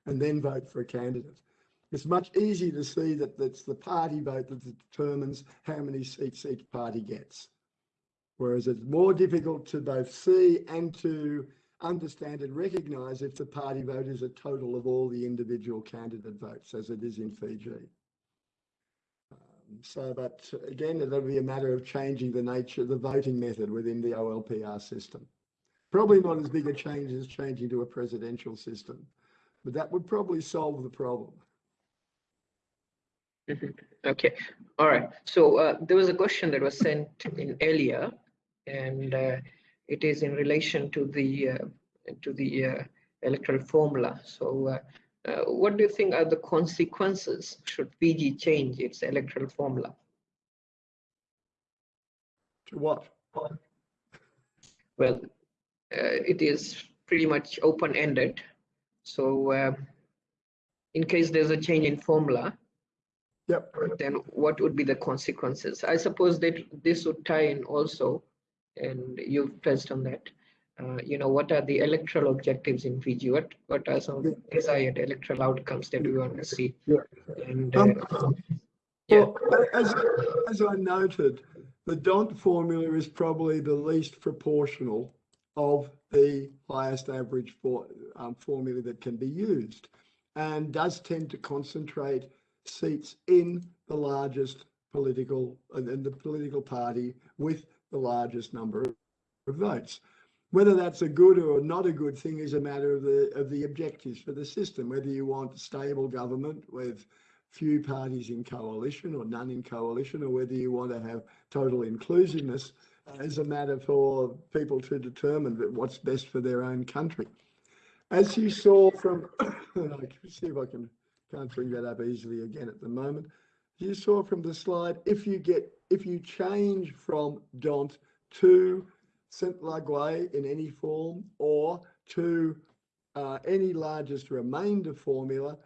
and then vote for a candidate. It's much easier to see that it's the party vote that determines how many seats each party gets. Whereas it's more difficult to both see and to understand and recognise if the party vote is a total of all the individual candidate votes, as it is in Fiji. So, but again, it'll be a matter of changing the nature, of the voting method within the OLPR system. Probably not as big a change as changing to a presidential system, but that would probably solve the problem. Okay, all right. So uh, there was a question that was sent in earlier, and uh, it is in relation to the uh, to the uh, electoral formula. So uh, uh, what do you think are the consequences should Fiji change its electoral formula? To what? Well, it is pretty much open-ended. So in case there's a change in formula, Yep. Then what would be the consequences? I suppose that this would tie in also, and you've touched on that. Uh, you know, what are the electoral objectives in Fiji? What what are some desired electoral outcomes that we want to see? Yeah. And um, uh, yeah. Well, as, as I noted, the D'Hondt formula is probably the least proportional of the highest average for, um, formula that can be used and does tend to concentrate seats in the largest political and the political party with the largest number of votes. Whether that's a good or not a good thing is a matter of the of the objectives for the system. Whether you want stable government with few parties in coalition or none in coalition, or whether you want to have total inclusiveness uh, is a matter for people to determine what's best for their own country. As you saw from, *coughs* I see if I can can't bring that up easily again at the moment. You saw from the slide, if you get, if you change from D'Hondt to Sainte-Laguë in any form or to uh, any largest remainder formula,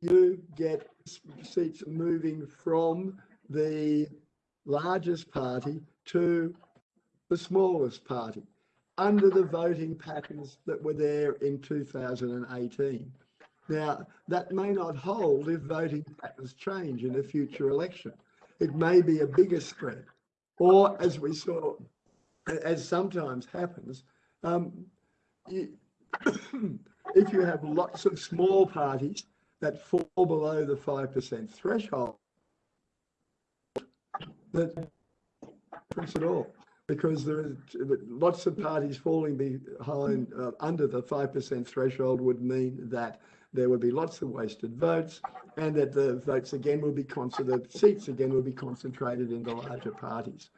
you get seats moving from the largest party to the smallest party under the voting patterns that were there in 2018. Now, that may not hold if voting patterns change in a future election. It may be a bigger spread. Or, as we saw, as sometimes happens, um, you, *coughs* if you have lots of small parties that fall below the 5% threshold, that difference at all because there is lots of parties falling behind uh, under the 5% threshold would mean that there would be lots of wasted votes and that the votes again will be concentrated, seats again will be concentrated in the larger parties.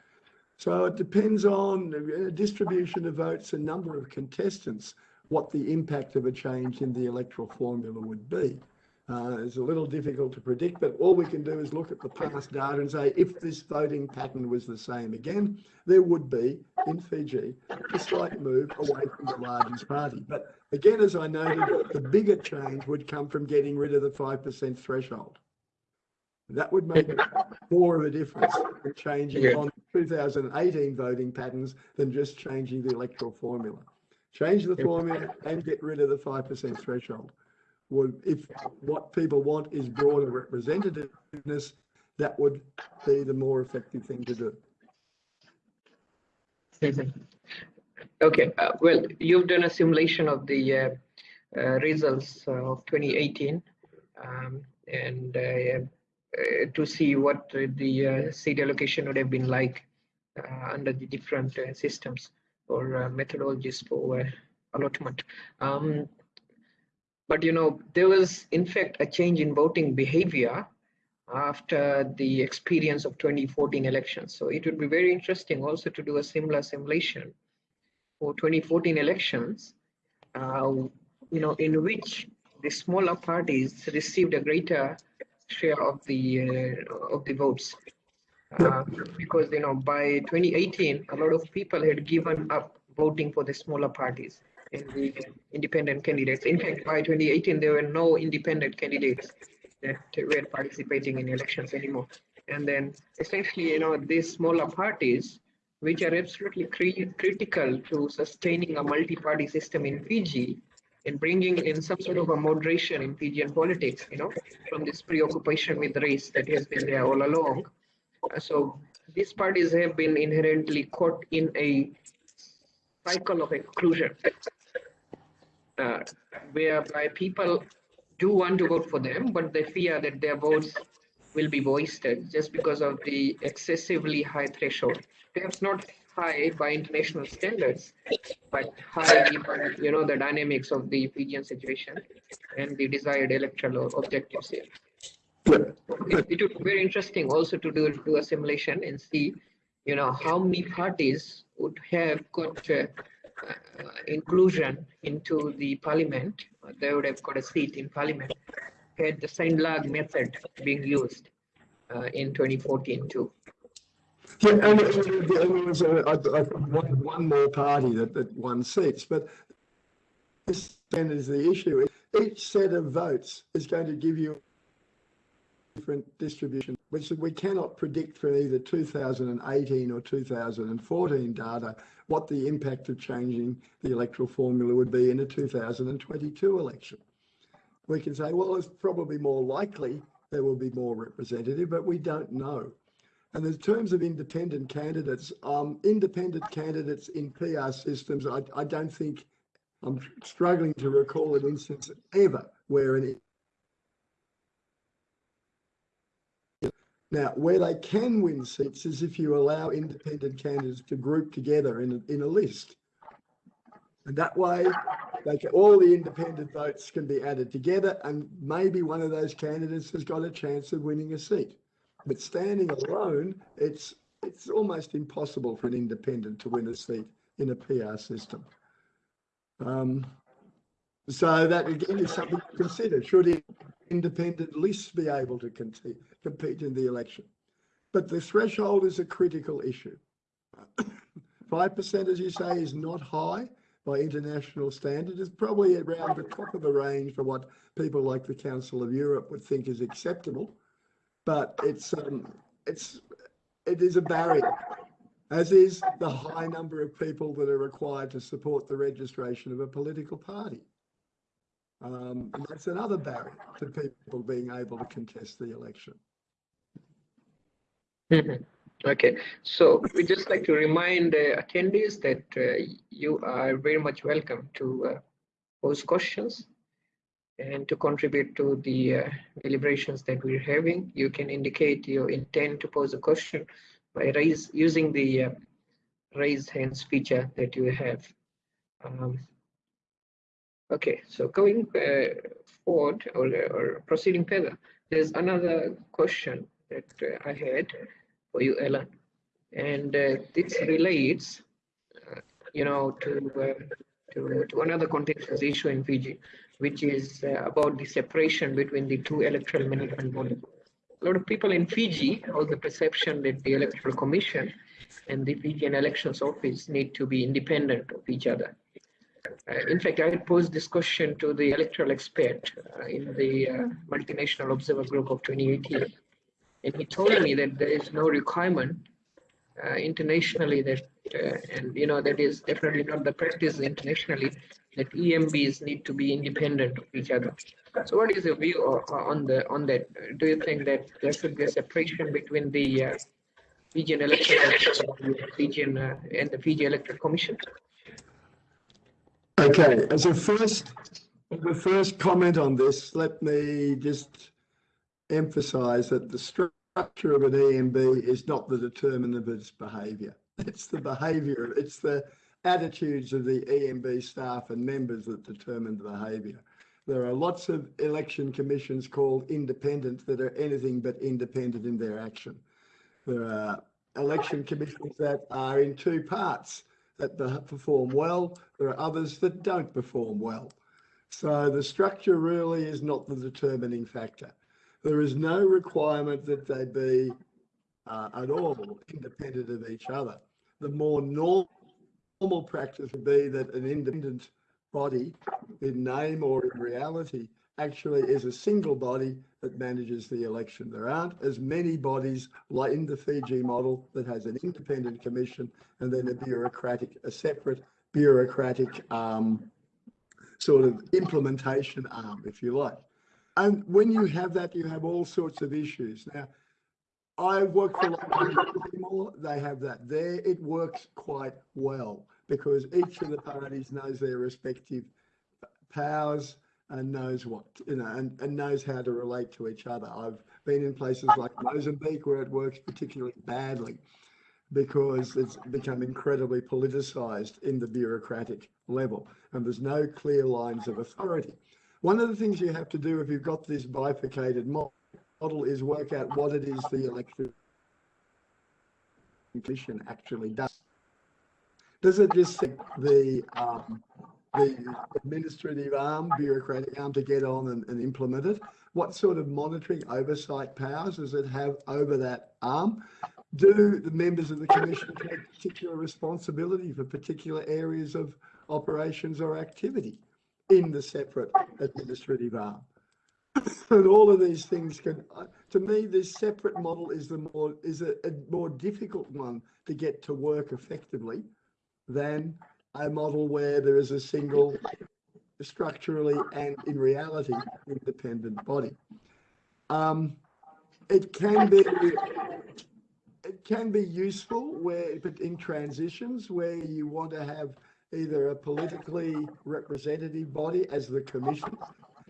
So it depends on the distribution of votes and number of contestants, what the impact of a change in the electoral formula would be. Uh, it's a little difficult to predict, but all we can do is look at the past data and say if this voting pattern was the same again, there would be in Fiji a slight move away from the largest party. But again, as I noted, the bigger change would come from getting rid of the 5% threshold. That would make more of a difference in changing yeah. on 2018 voting patterns than just changing the electoral formula. Change the formula and get rid of the 5% threshold would, if what people want is broader representativeness, that would be the more effective thing to do. Okay, uh, well, you've done a simulation of the uh, uh, results of 2018 um, and uh, uh, to see what the uh, seat allocation would have been like under the different systems or methodologies for allotment. Um, but you know, there was in fact a change in voting behavior after the experience of 2014 elections. So it would be very interesting also to do a similar simulation for 2014 elections, uh, you know, in which the smaller parties received a greater share of the uh, of the votes. Uh, because you know by 2018 a lot of people had given up voting for the smaller parties and the independent candidates in fact by 2018 there were no independent candidates that were participating in elections anymore. And then essentially, you know, these smaller parties, which are absolutely cri critical to sustaining a multi-party system in Fiji and bringing in some sort of a moderation in Fijian politics, you know, from this preoccupation with race that has been there all along. So these parties have been inherently caught in a cycle of exclusion, uh, whereby people do want to vote for them, but they fear that their votes will be wasted just because of the excessively high threshold. Perhaps not high by international standards, but high given you know the dynamics of the Fijian situation and the desired electoral objectives here. It, it would be very interesting also to do, do a simulation and see, you know, how many parties would have got uh, uh, inclusion into the parliament, they would have got a seat in parliament had the Sainte-Laguë method being used uh, in 2014 too. Yeah, and there was one, one more party that, that won seats, but this then is the issue. Each set of votes is going to give you different distribution, which we cannot predict from either 2018 or 2014 data what the impact of changing the electoral formula would be in a 2022 election. We can say, well, it's probably more likely there will be more representative, but we don't know. And in terms of independent candidates, um, independent candidates in PR systems, I, I don't think, I'm struggling to recall an instance ever where an Now, where they can win seats is if you allow independent candidates to group together in a, in a list. And that way, can, all the independent votes can be added together and maybe one of those candidates has got a chance of winning a seat. But standing alone, it's it's almost impossible for an independent to win a seat in a PR system. Um, so that again is something to consider. Should independent lists be able to compete, in the election? But the threshold is a critical issue. *coughs* 5%, as you say, is not high by international standards. It's probably around the top of the range for what people like the Council of Europe would think is acceptable. But it's um, it's it is a barrier, as is the high number of people that are required to support the registration of a political party. Um, and that's another barrier to people being able to contest the election. Mm-hmm. Okay, so we just like to remind uh, attendees that uh, you are very much welcome to uh, pose questions and to contribute to the uh, deliberations that we're having. You can indicate your intent to pose a question by raise, using the uh, raise hands feature that you have. Um, Okay, so going uh, forward or, or proceeding further, there's another question that uh, I had for you, Ellen, and uh, this relates, you know, to, to to another contentious issue in Fiji, which is uh, about the separation between the two electoral management bodies. A lot of people in Fiji hold the perception that the Electoral Commission and the Fijian Elections Office need to be independent of each other in fact, I posed this question to the electoral expert uh, in the uh, multinational observer group of 2018. And he told me that there is no requirement uh, internationally that, uh, and you know, that is definitely not the practice internationally, that EMBs need to be independent of each other. So what is your view on the on that? Do you think that there should be a separation between the uh, Fijian electoral Fijian and the Fiji Electoral Commission? Okay, as a first, the first comment on this, let me just emphasize that the structure of an EMB is not the determinant of its behaviour. *laughs* It's the behaviour, it's the attitudes of the EMB staff and members that determine the behaviour. There are lots of election commissions called independent that are anything but independent in their action. There are election commissions that are in two parts that perform well. There are others that don't perform well. So the structure really is not the determining factor. There is no requirement that they be uh, at all independent of each other. The more normal, normal practice would be that an independent body in name or in reality actually is a single body that manages the election. There aren't as many bodies like in the Fiji model that has an independent commission and then a bureaucratic, a separate bureaucratic um, sort of implementation arm, if you like. And when you have that, you have all sorts of issues. Now, I work for Timor. They have that there. It works quite well because each of the parties knows their respective powers and knows what you know and, and knows how to relate to each other. I've been in places like Mozambique where it works particularly badly because it's become incredibly politicized in the bureaucratic level and there's no clear lines of authority. One of the things you have to do if you've got this bifurcated model is work out what it is the election commission actually does. Does it just the um, the administrative arm, bureaucratic arm to get on and, and implement it? What sort of monitoring oversight powers does it have over that arm? Do the members of the commission take particular responsibility for particular areas of operations or activity in the separate administrative arm? and all of these things can, uh, to me, this separate model is the more is a, a more difficult one to get to work effectively than a model where there is a single structurally *laughs* and in reality independent body. Um, it can be it can be useful where but in transitions where you want to have either a politically representative body as the commission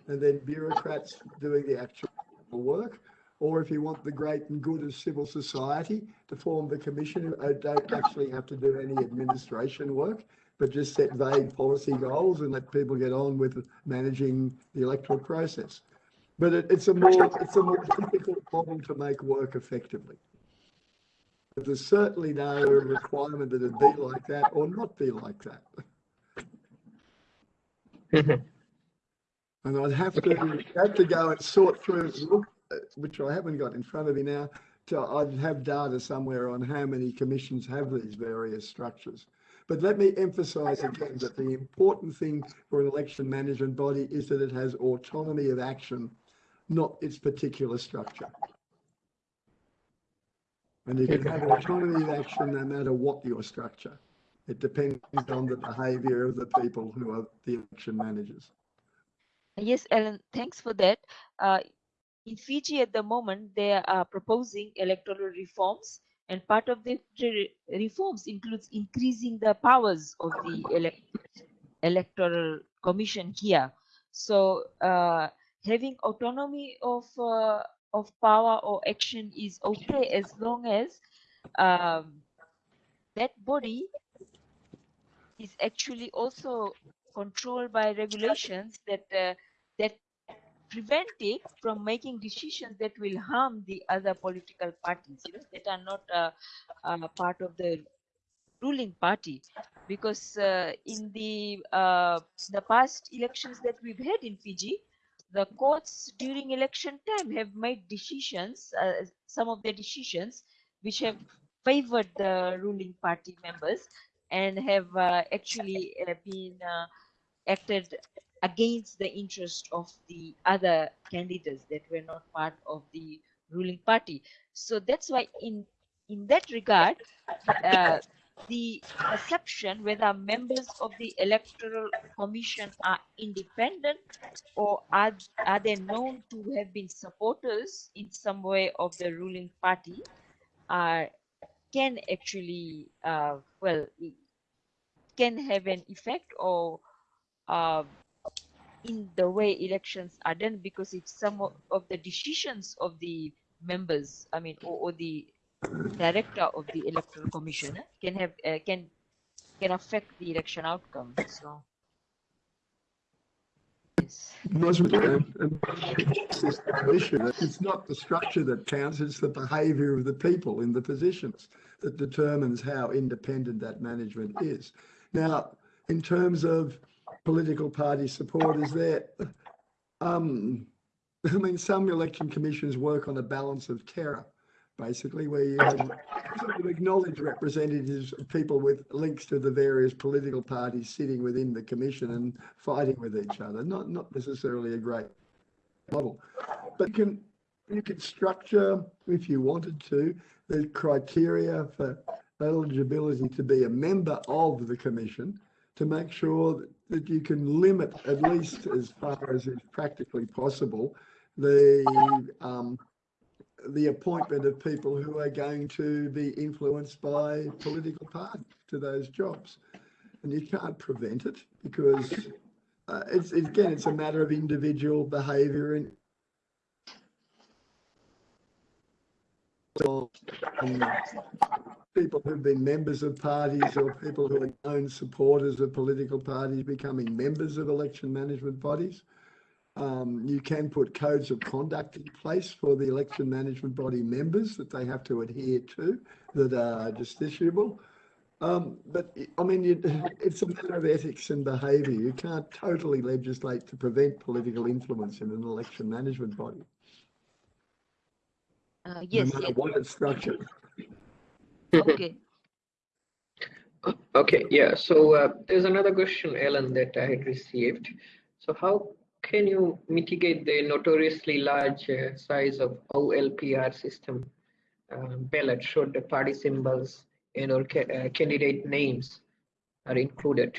and then bureaucrats doing the actual work or if you want the great and good of civil society to form the commission who don't actually have to do any administration work but just set vague policy goals and let people get on with managing the electoral process. But it, it's a more it's a more difficult model to make work effectively. But there's certainly no requirement that it be like that or not be like that. and I'd have to have to go and sort through look, which I haven't got in front of me now. To, I'd have data somewhere on how many commissions have these various structures. But let me emphasize again that the important thing for an election management body is that it has autonomy of action, not its particular structure. And you can have autonomy of action no matter what your structure. It depends on the behavior of the people who are the election managers. Yes, Ellen, thanks for that. Uh, in Fiji at the moment, they are proposing electoral reforms and part of the reforms includes increasing the powers of the elect electoral commission here. So uh, having autonomy of uh, of power or action is okay as long as um, that body is actually also controlled by regulations that uh, that prevent it from making decisions that will harm the other political parties you know, that are not uh, uh, part of the ruling party. Because uh, in the uh, the past elections that we've had in Fiji the courts during election time have made decisions uh, some of the decisions which have favored the ruling party members and have uh, actually been acted against the interest of the other candidates that were not part of the ruling party. So that's why in in that regard uh, the perception whether members of the electoral commission are independent or are, are they known to have been supporters in some way of the ruling party uh, can actually uh, well can have an effect or uh, in the way elections are done because it's some of the decisions of the members i mean or, or the director of the electoral commission eh, can have uh, can can affect the election outcome so Yes. And, and it's not the structure that counts, it's the behaviour of the people in the positions that determines how independent that management is. Now, in terms of political party support, is there, um, I mean, some election commissions work on a balance of terror, basically, where you sort of acknowledged representatives of people with links to the various political parties sitting within the commission and fighting with each other. Not not necessarily a great model, but you can you can structure if you wanted to the criteria for eligibility to be a member of the commission to make sure that, you can limit at least as far as is practically possible the um, the appointment of people who are going to be influenced by political parties to those jobs. And you can't prevent it because uh, it's again, it's a matter of individual behaviour and and people who've been members of parties or people who are known supporters of political parties becoming members of election management bodies. Um, you can put codes of conduct in place for the election management body members that they have to adhere to that are justiciable. Um, but I mean, you, it's a matter of ethics and behaviour. You can't totally legislate to prevent political influence in an election management body. Uh, yes. no matter yes. what it's structured. Okay. Okay, yeah. So uh, there's another question, Ellen, that I had received. So how can you mitigate the notoriously large uh, size of OLPR system uh, ballot should the party symbols and or ca uh, candidate names are included?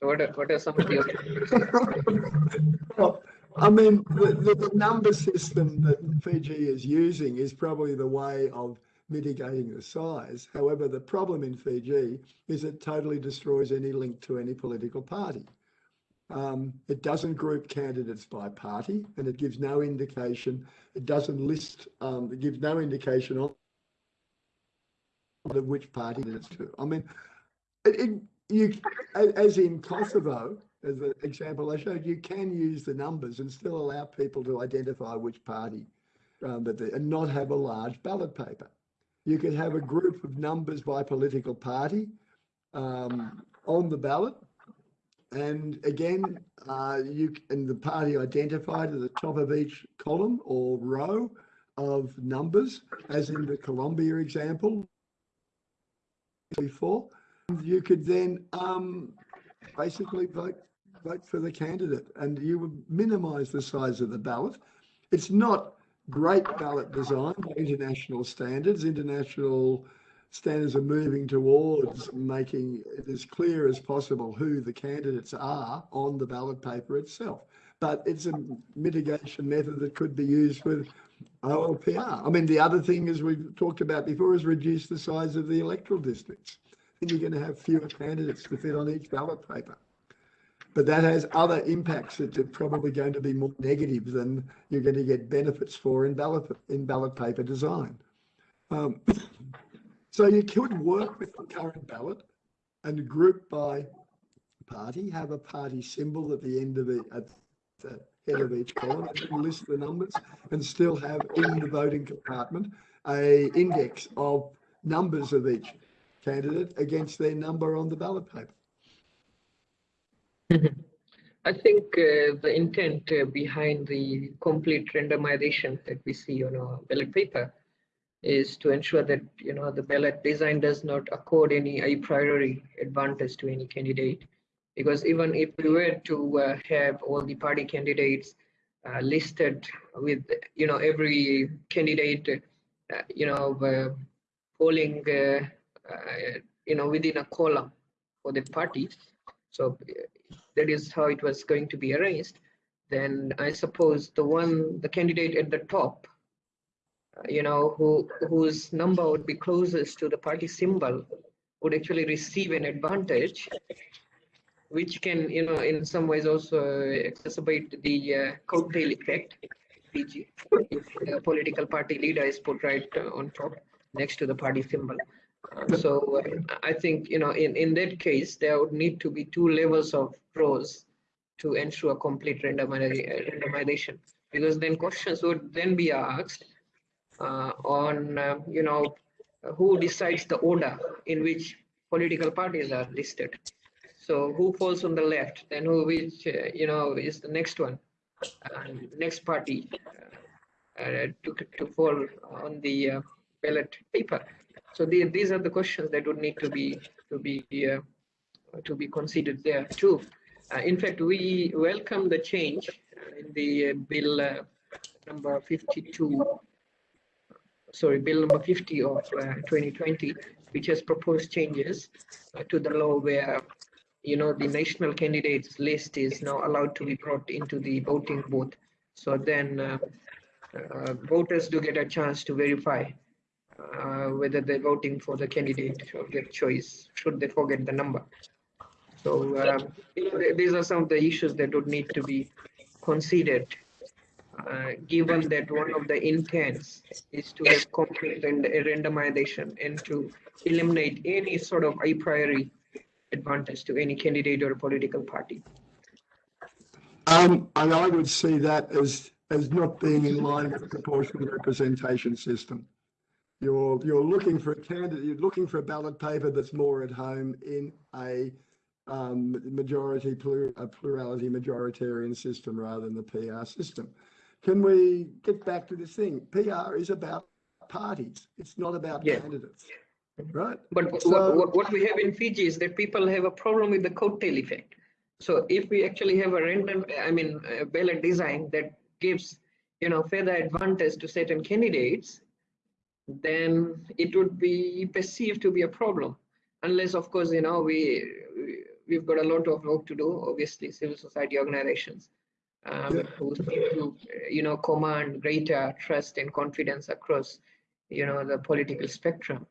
So what are, what are some of the *laughs* Well, I mean, the, the, the number system that Fiji is using is probably the way of mitigating the size. However, the problem in Fiji is it totally destroys any link to any political party. Um, it doesn't group candidates by party and it gives no indication, it doesn't list, um, it gives no indication on of which party it's to. I mean, it, it, you, as in Kosovo, as the example I showed, you can use the numbers and still allow people to identify which party um, that they, and not have a large ballot paper. You could have a group of numbers by political party um, on the ballot. And again, uh, you and the party identified at the top of each column or row of numbers, as in the Colombia example before. You could then um, basically vote vote for the candidate and you would minimize the size of the ballot. It's not great ballot design by international standards. International standards are moving towards making it as clear as possible who the candidates are on the ballot paper itself. But it's a mitigation method that could be used with OLPR. I mean, the other thing, as we've talked about before, is reduce the size of the electoral districts. Then you're going to have fewer candidates to fit on each ballot paper but that has other impacts that are probably going to be more negative than you're going to get benefits for in ballot in ballot paper design. Um, *coughs* so you could work with the current ballot and group by party, have a party symbol at the end of it at the head of each column and list the numbers and still have in the voting compartment a index of numbers of each candidate against their number on the ballot paper. I think uh, the intent uh, behind the complete randomization that we see on our ballot paper is to ensure that you know the ballot design does not accord any a priori advantage to any candidate. Because even if we were to uh, have all the party candidates uh, listed with you know every candidate uh, you know uh, polling you know within a column for the party so that is how it was going to be arranged, then I suppose the one, the candidate at the top, uh, you know, who whose number would be closest to the party symbol would actually receive an advantage, which can, you know, in some ways also exacerbate the uh, coattail effect. If the political party leader is put right uh, on top next to the party symbol. So uh, I think, you know, in, in that case, there would need to be two levels of pros to ensure complete randomization. Because then questions would then be asked uh, on uh, you know who decides the order in which political parties are listed. So who falls on the left then who which uh, you know is the next one and next party uh, uh, to, to fall on the uh, ballot paper. So the, these are the questions that would need to be to be uh, to be considered there too. Uh, in fact we welcome the change in the uh, bill uh, number 52 sorry bill number 50 of uh, 2020 which has proposed changes uh, to the law where you know the national candidates list is now allowed to be brought into the voting booth. So then uh, uh, voters do get a chance to verify uh, whether they're voting for the candidate of their choice should they forget the number so know, these are some of the issues that would need to be considered uh, given that one of the intents is to have complete rand- randomization and to eliminate any sort of a priori advantage to any candidate or political party. Um, and I would see that as, as not being in line with the proportional representation system. You're, you're looking for a candidate, you're looking for a ballot paper that's more at home in a um, majority, plur, a plurality majoritarian system rather than the PR system. Can we get back to this thing? PR is about parties. It's not about Yeah. candidates, right? But So- what, what we have in Fiji is that people have a problem with the coattail effect. So if we actually have a random, I mean, ballot design that gives, you know, further advantage to certain candidates, then it would be perceived to be a problem. Unless, of course, you know, we, we- we've got a lot of work to do, obviously, civil society organizations. Um, Yeah. who seem to, you know, command greater trust and confidence across, you know, the political spectrum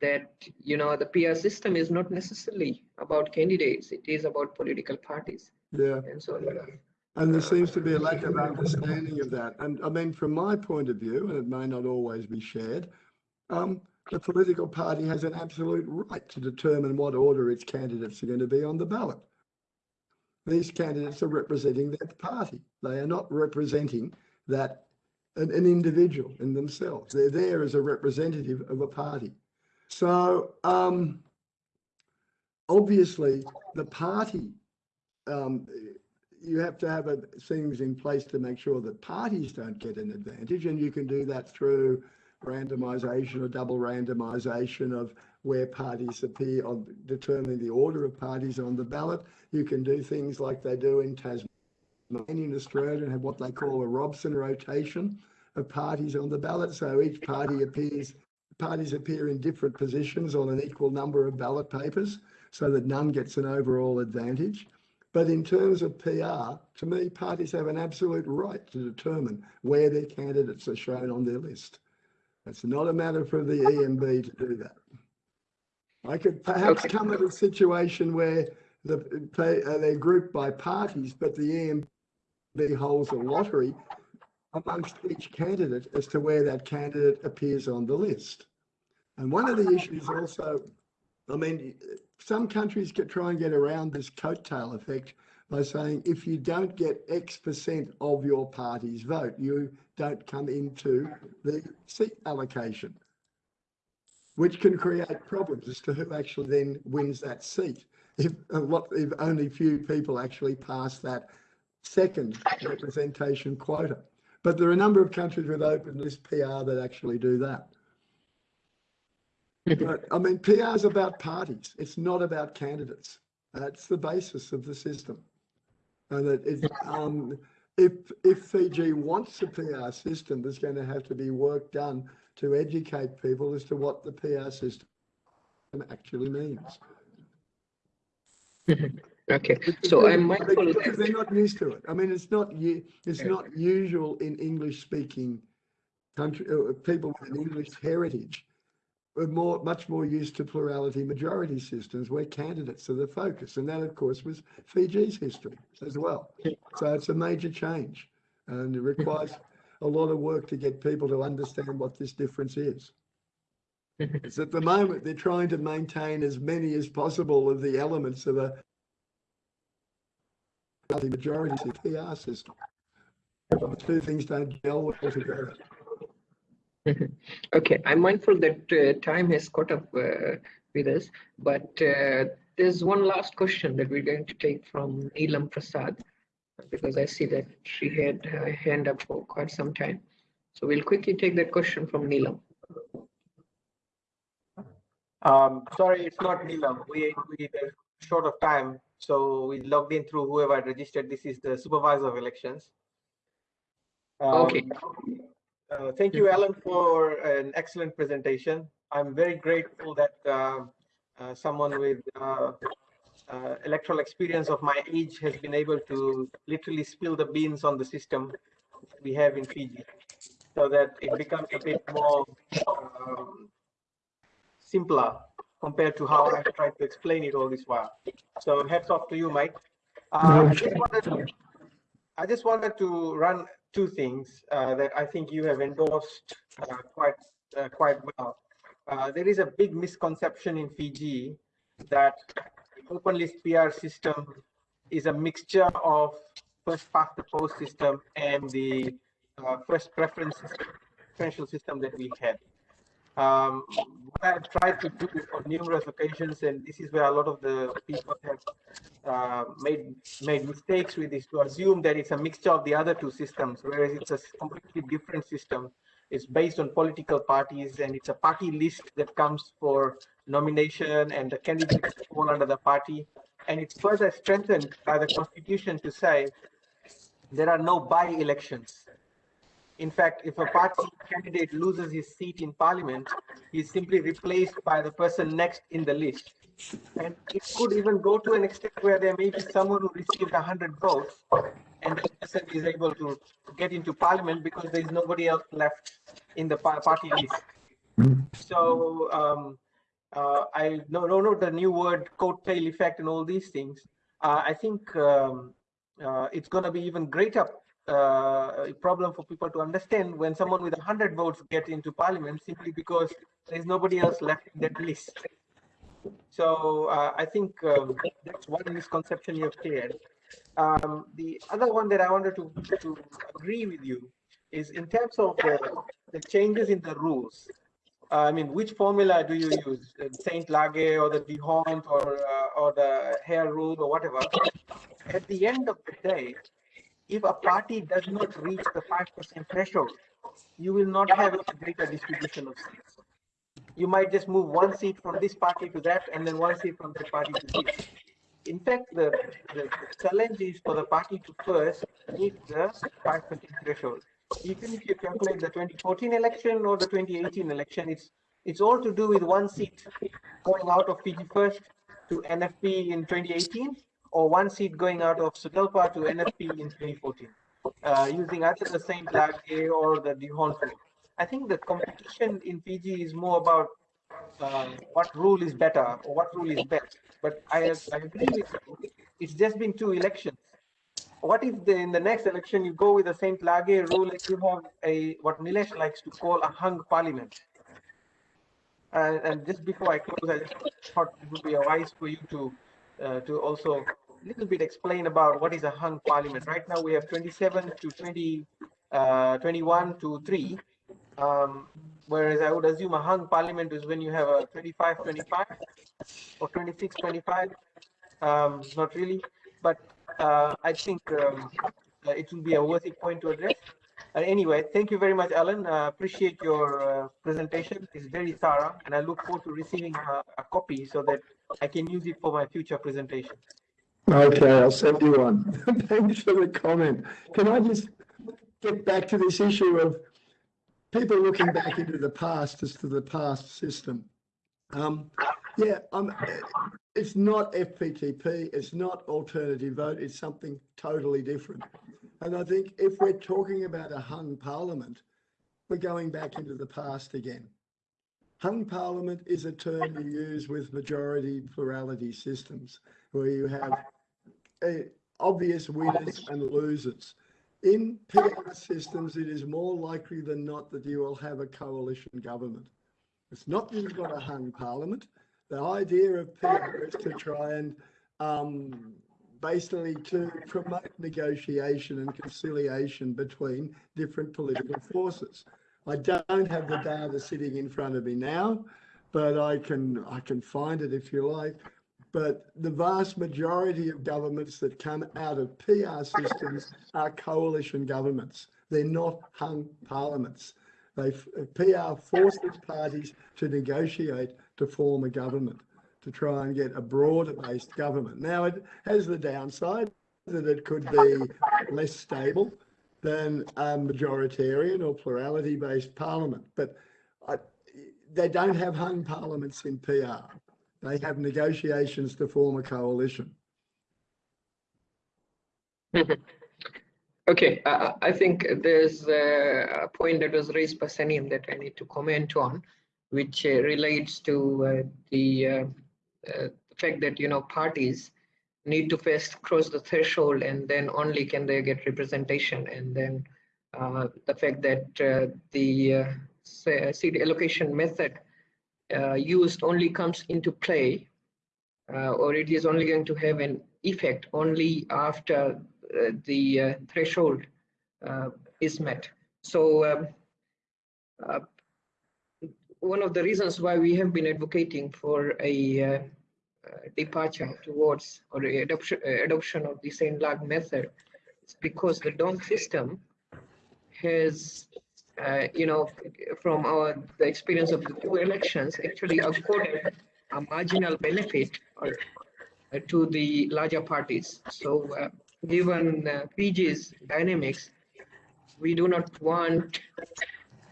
that you know the PR system is not necessarily about candidates; it is about political parties. Yeah. And so, And there seems to be a lack of understanding of that. And I mean, from my point of view, and it may not always be shared, um, the political party has an absolute right to determine what order its candidates are going to be on the ballot. These candidates are representing their party. They are not representing that an, an individual in themselves. They're there as a representative of a party. So um, obviously, the party um, you have to have a, things in place to make sure that parties don't get an advantage, and you can do that through randomisation or double randomisation of where parties appear on determining the order of parties on the ballot. You can do things like they do in Tasmania in Australia and have what they call a Robson rotation of parties on the ballot. So each party appears, parties appear in different positions on an equal number of ballot papers so that none gets an overall advantage. But in terms of PR, to me, parties have an absolute right to determine where their candidates are shown on their list. It's not a matter for the EMB to do that. I could perhaps Okay. come at a situation where the, they, uh, they're grouped by parties, but the EMB holds a lottery amongst each candidate as to where that candidate appears on the list. And one of the issues also, I mean, some countries get, try and get around this coattail effect by saying if you don't get X percent of your party's vote, you don't come into the seat allocation, which can create problems as to who actually then wins that seat. If lot, if only few people actually pass that second representation quota. But there are a number of countries with open list PR that actually do that. But I mean, PR is about parties. It's not about candidates. That's the basis of the system. And that it, um, if, if Fiji wants a PR system, there's going to have to be work done to educate people as to what the PR system actually means. *laughs* okay. So I'm mindful Because they're not used to it. I mean, it's not, it's not usual in English speaking country, uh, people with an English heritage. We're more, much more used to plurality majority systems where candidates are the focus. And that, of course, was Fiji's history as well. So it's a major change and it requires a lot of work to get people to understand what this difference is. *laughs* It's at the moment, they're trying to maintain as many as possible of the elements of a majority PR system. The two things don't gel well together. *laughs* Okay, I'm mindful that uh, time has caught up uh, with us, but uh, there's one last question that we're going to take from Neelam Prasad, because I see that she had her hand up for quite some time. So we'll quickly take that question from Neelam. Um, sorry, it's not Neelam. We, we were short of time, so we logged in through whoever registered. This is the supervisor of elections. Okay. Uh, thank you, Alan, for an excellent presentation. I'm very grateful that uh, uh, someone with uh, uh, electoral experience of my age has been able to literally spill the beans on the system we have in Fiji so that it becomes a bit more um, simpler compared to how I've tried to explain it all this while. So hats off to you, Mike. I just wanted to run two things uh, that I think you have endorsed uh, quite uh, quite well. There is a big misconception in Fiji that open list PR system is a mixture of first past the post system and the uh, first preference preferential system that we had. Um, what I've tried to do on numerous occasions, and this is where a lot of the people have uh, made made mistakes with this, to assume that it's a mixture of the other two systems, whereas it's a completely different system. It's based on political parties, and it's a party list that comes for nomination, and the candidates fall under the party. And it's further strengthened by the constitution to say there are no by-elections. In fact, if a party candidate loses his seat in parliament, he's simply replaced by the person next in the list. And it could even go to an extent where there may be someone who received 100 votes and the person is able to get into parliament because there is nobody else left in the party list. So um, uh, I no no no the new word coat tail effect and all these things. Uh, I think um, uh, it's going to be even greater uh, problem for people to understand when someone with 100 votes get into parliament simply because there's nobody else left in that list. So uh, I think um, that's one misconception you have cleared. Um, the other one that I wanted to, to agree with you is in terms of the, the changes in the rules. Uh, I mean, which formula do you use? The Sainte-Laguë or the D'Hondt or uh, or the Hare rule or whatever? At the end of the day, if a party does not reach the 5% threshold, you will not have a greater distribution of seats. You might just move one seat from this party to that, and then one seat from that party to this. In fact, the, the challenge is for the party to first meet the 5% threshold. Even if you calculate the 2014 election or the 2018 election, it's it's all to do with one seat going out of Fiji First to NFP in 2018, or one seat going out of SODELPA to NFP in 2014, uh, using either the Sainte-Laguë or the rule. I think the competition in Fiji is more about um, what rule is better or what rule is best. But I, I agree with you. It's just been two elections. What if the, in the next election you go with the Sainte-Laguë rule and you have a what Nilesh likes to call a hung parliament? And, and just before I close, I just thought it would be a wise for you to uh, to also a little bit explain about what is a hung parliament. Right now we have 27 to 20, uh, 21 to 3. Um, whereas I would assume a hung parliament is when you have a 25 25 or 26 25. Um, not really, but uh, I think um, uh, it will be a worthy point to address. Uh, anyway, thank you very much, Alan. Uh, appreciate your uh, presentation. It's very thorough, and I look forward to receiving a, a copy so that I can use it for my future presentation. Okay, I'll send you one. *laughs* Thanks for the comment. Can I just get back to this issue of people looking back into the past as to the past system? Um, yeah, um, it's not FPTP, it's not alternative vote, it's something totally different. And I think if we're talking about a hung parliament, we're going back into the past again. Hung parliament is a term you use with majority plurality systems, where you have obvious winners and losers. In PR systems, it is more likely than not that you will have a coalition government. It's not that you've got a hung parliament. The idea of PR is to try and um, basically to promote negotiation and conciliation between different political forces. I don't have the data sitting in front of me now, but I can I can find it if you like. But the vast majority of governments that come out of PR systems are coalition governments. They're not hung parliaments. They PR forces parties to negotiate to form a government to try and get a broader based government. Now it has the downside that it could be less stable than a majoritarian or plurality based parliament. But I, they don't have hung parliaments in PR. They have negotiations to form a coalition. *laughs* Okay, uh, I think there's a point that was raised by Saneem that I need to comment on, which uh, relates to uh, the uh, uh, fact that you know parties need to first cross the threshold and then only can they get representation and then uh, the fact that the seat allocation method used only comes into play or it is only going to have an effect only after uh, the uh, threshold uh, is met. So um, one of the reasons why we have been advocating for a departure towards or adoption, adoption of the Sainte-Laguë method is because the D'Hondt system has uh, you know, from our the experience of the two elections, actually accorded a marginal benefit or, uh, to the larger parties. So uh, given uh, Fiji's dynamics, we do not want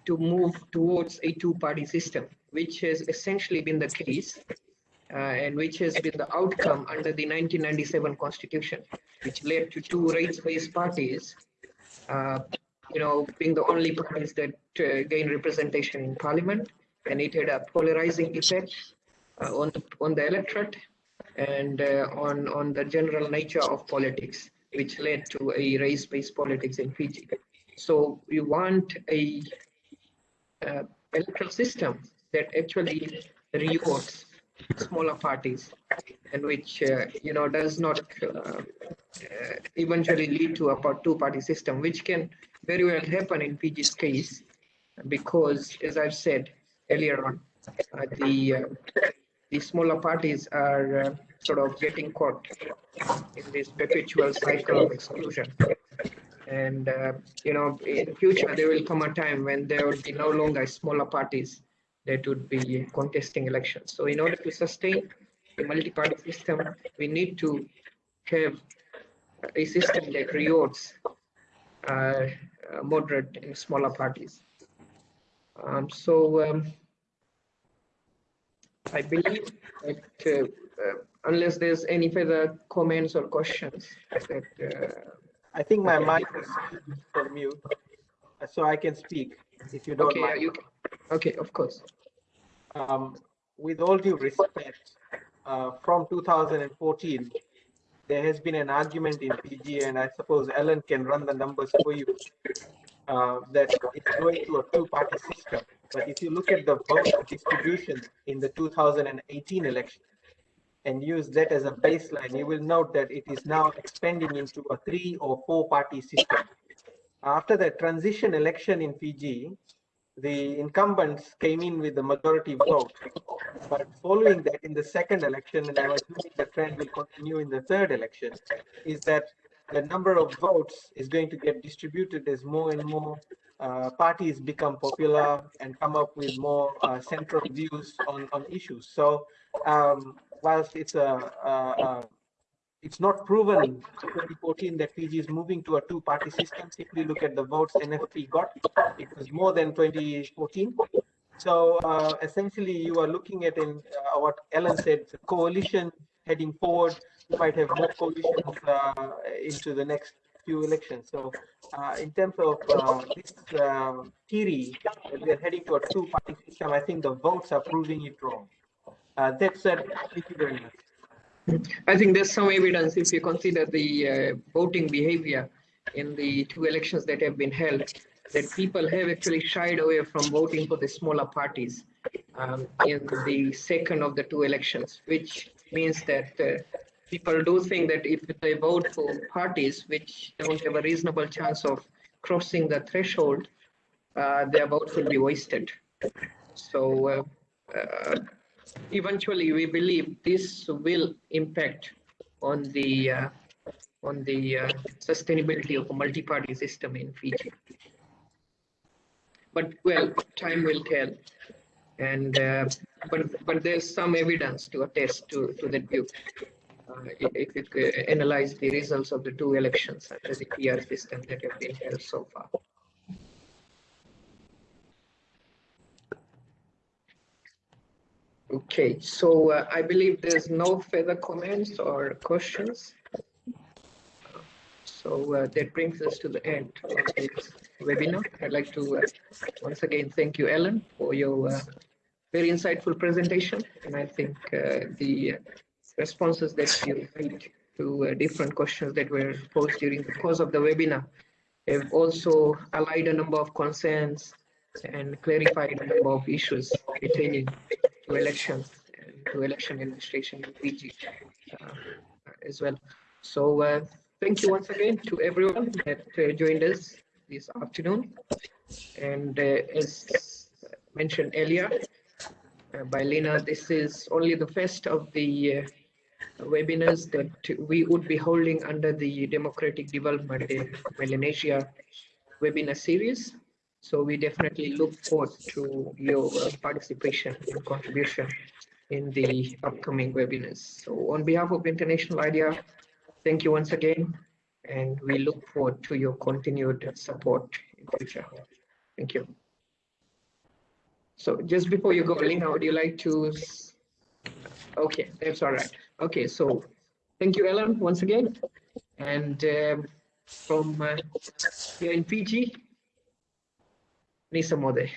to move towards a two-party system, which has essentially been the case uh, and which has been the outcome under the 1997 constitution, which led to two race-based parties, uh, you know, being the only parties that uh, gain representation in parliament, and it had a polarizing effect uh, on the on the electorate and uh, on on the general nature of politics which led to a race-based politics in Fiji. So we want a uh, electoral system that actually rewards smaller parties and which uh, you know does not uh, eventually lead to a two-party system, which can very well happen in Fiji's case, because as I've said earlier on, uh, the uh, the smaller parties are uh, sort of getting caught in this perpetual cycle of exclusion. And, uh, you know, in future, there will come a time when there will be no longer smaller parties that would be contesting elections. So in order to sustain the multi-party system, we need to have a system that rewards uh, moderate and smaller parties. Um, so um, I believe that uh, uh, unless there's any further comments or questions, that, uh, I think my mic is for mute, so I can speak if you don't okay, mind. You, okay, of course. Um, with all due respect, uh, from 2014, there has been an argument in Fiji, and I suppose Ellen can run the numbers for you, uh, that it's going to a two-party system. But if you look at the vote distribution in the 2018 election and use that as a baseline, you will note that it is now expanding into a three or four-party system. After the transition election in Fiji, the incumbents came in with the majority vote. But following that, in the second election, and I'm assuming the trend will continue in the third election, is that the number of votes is going to get distributed as more and more uh, parties become popular and come up with more uh, central views on, on issues. So um, whilst it's a, a, a, it's not proven in 2014 that Fiji is moving to a two-party system. If we look at the votes NFP got, it was more than 2014. So uh, essentially, you are looking at in uh, what Ellen said, coalition heading forward. You might have more coalitions uh, into the next few elections. So uh, in terms of uh, this uh, theory that we are heading to a two-party system, I think the votes are proving it wrong. Uh, that said, thank you very much. I think there's some evidence if you consider the uh, voting behavior in the two elections that have been held, that people have actually shied away from voting for the smaller parties um, in the second of the two elections, which means that uh, people do think that if they vote for parties which don't have a reasonable chance of crossing the threshold, uh, their vote will be wasted. So uh, uh, eventually, we believe this will impact on the uh, on the uh, sustainability of a multi-party system in Fiji. But well, time will tell, and uh, but but there's some evidence to attest to to that view. Uh, if you analyze the results of the two elections under the PR system that have been held so far. Okay, so uh, I believe there's no further comments or questions. So uh, that brings us to the end of this webinar. I'd like to uh, once again thank you, Ellen, for your uh, very insightful presentation. And I think uh, the responses that you made to uh, different questions that were posed during the course of the webinar have also allied a number of concerns and clarified a number of issues pertaining to elections to election administration in Fiji as well. So uh, thank you once again to everyone that uh, joined us this afternoon. And uh, as mentioned earlier by Lena, this is only the first of the webinars that we would be holding under the Democratic Development in Melanesia webinar series. So we definitely look forward to your participation and contribution in the upcoming webinars. So on behalf of International IDEA, thank you once again, and we look forward to your continued support in future. Thank you. So just before you go, Lina, would you like to? Okay, that's all right. Okay, so thank you, Ellen, once again. And um, from uh, here in Fiji, Nisa Mode.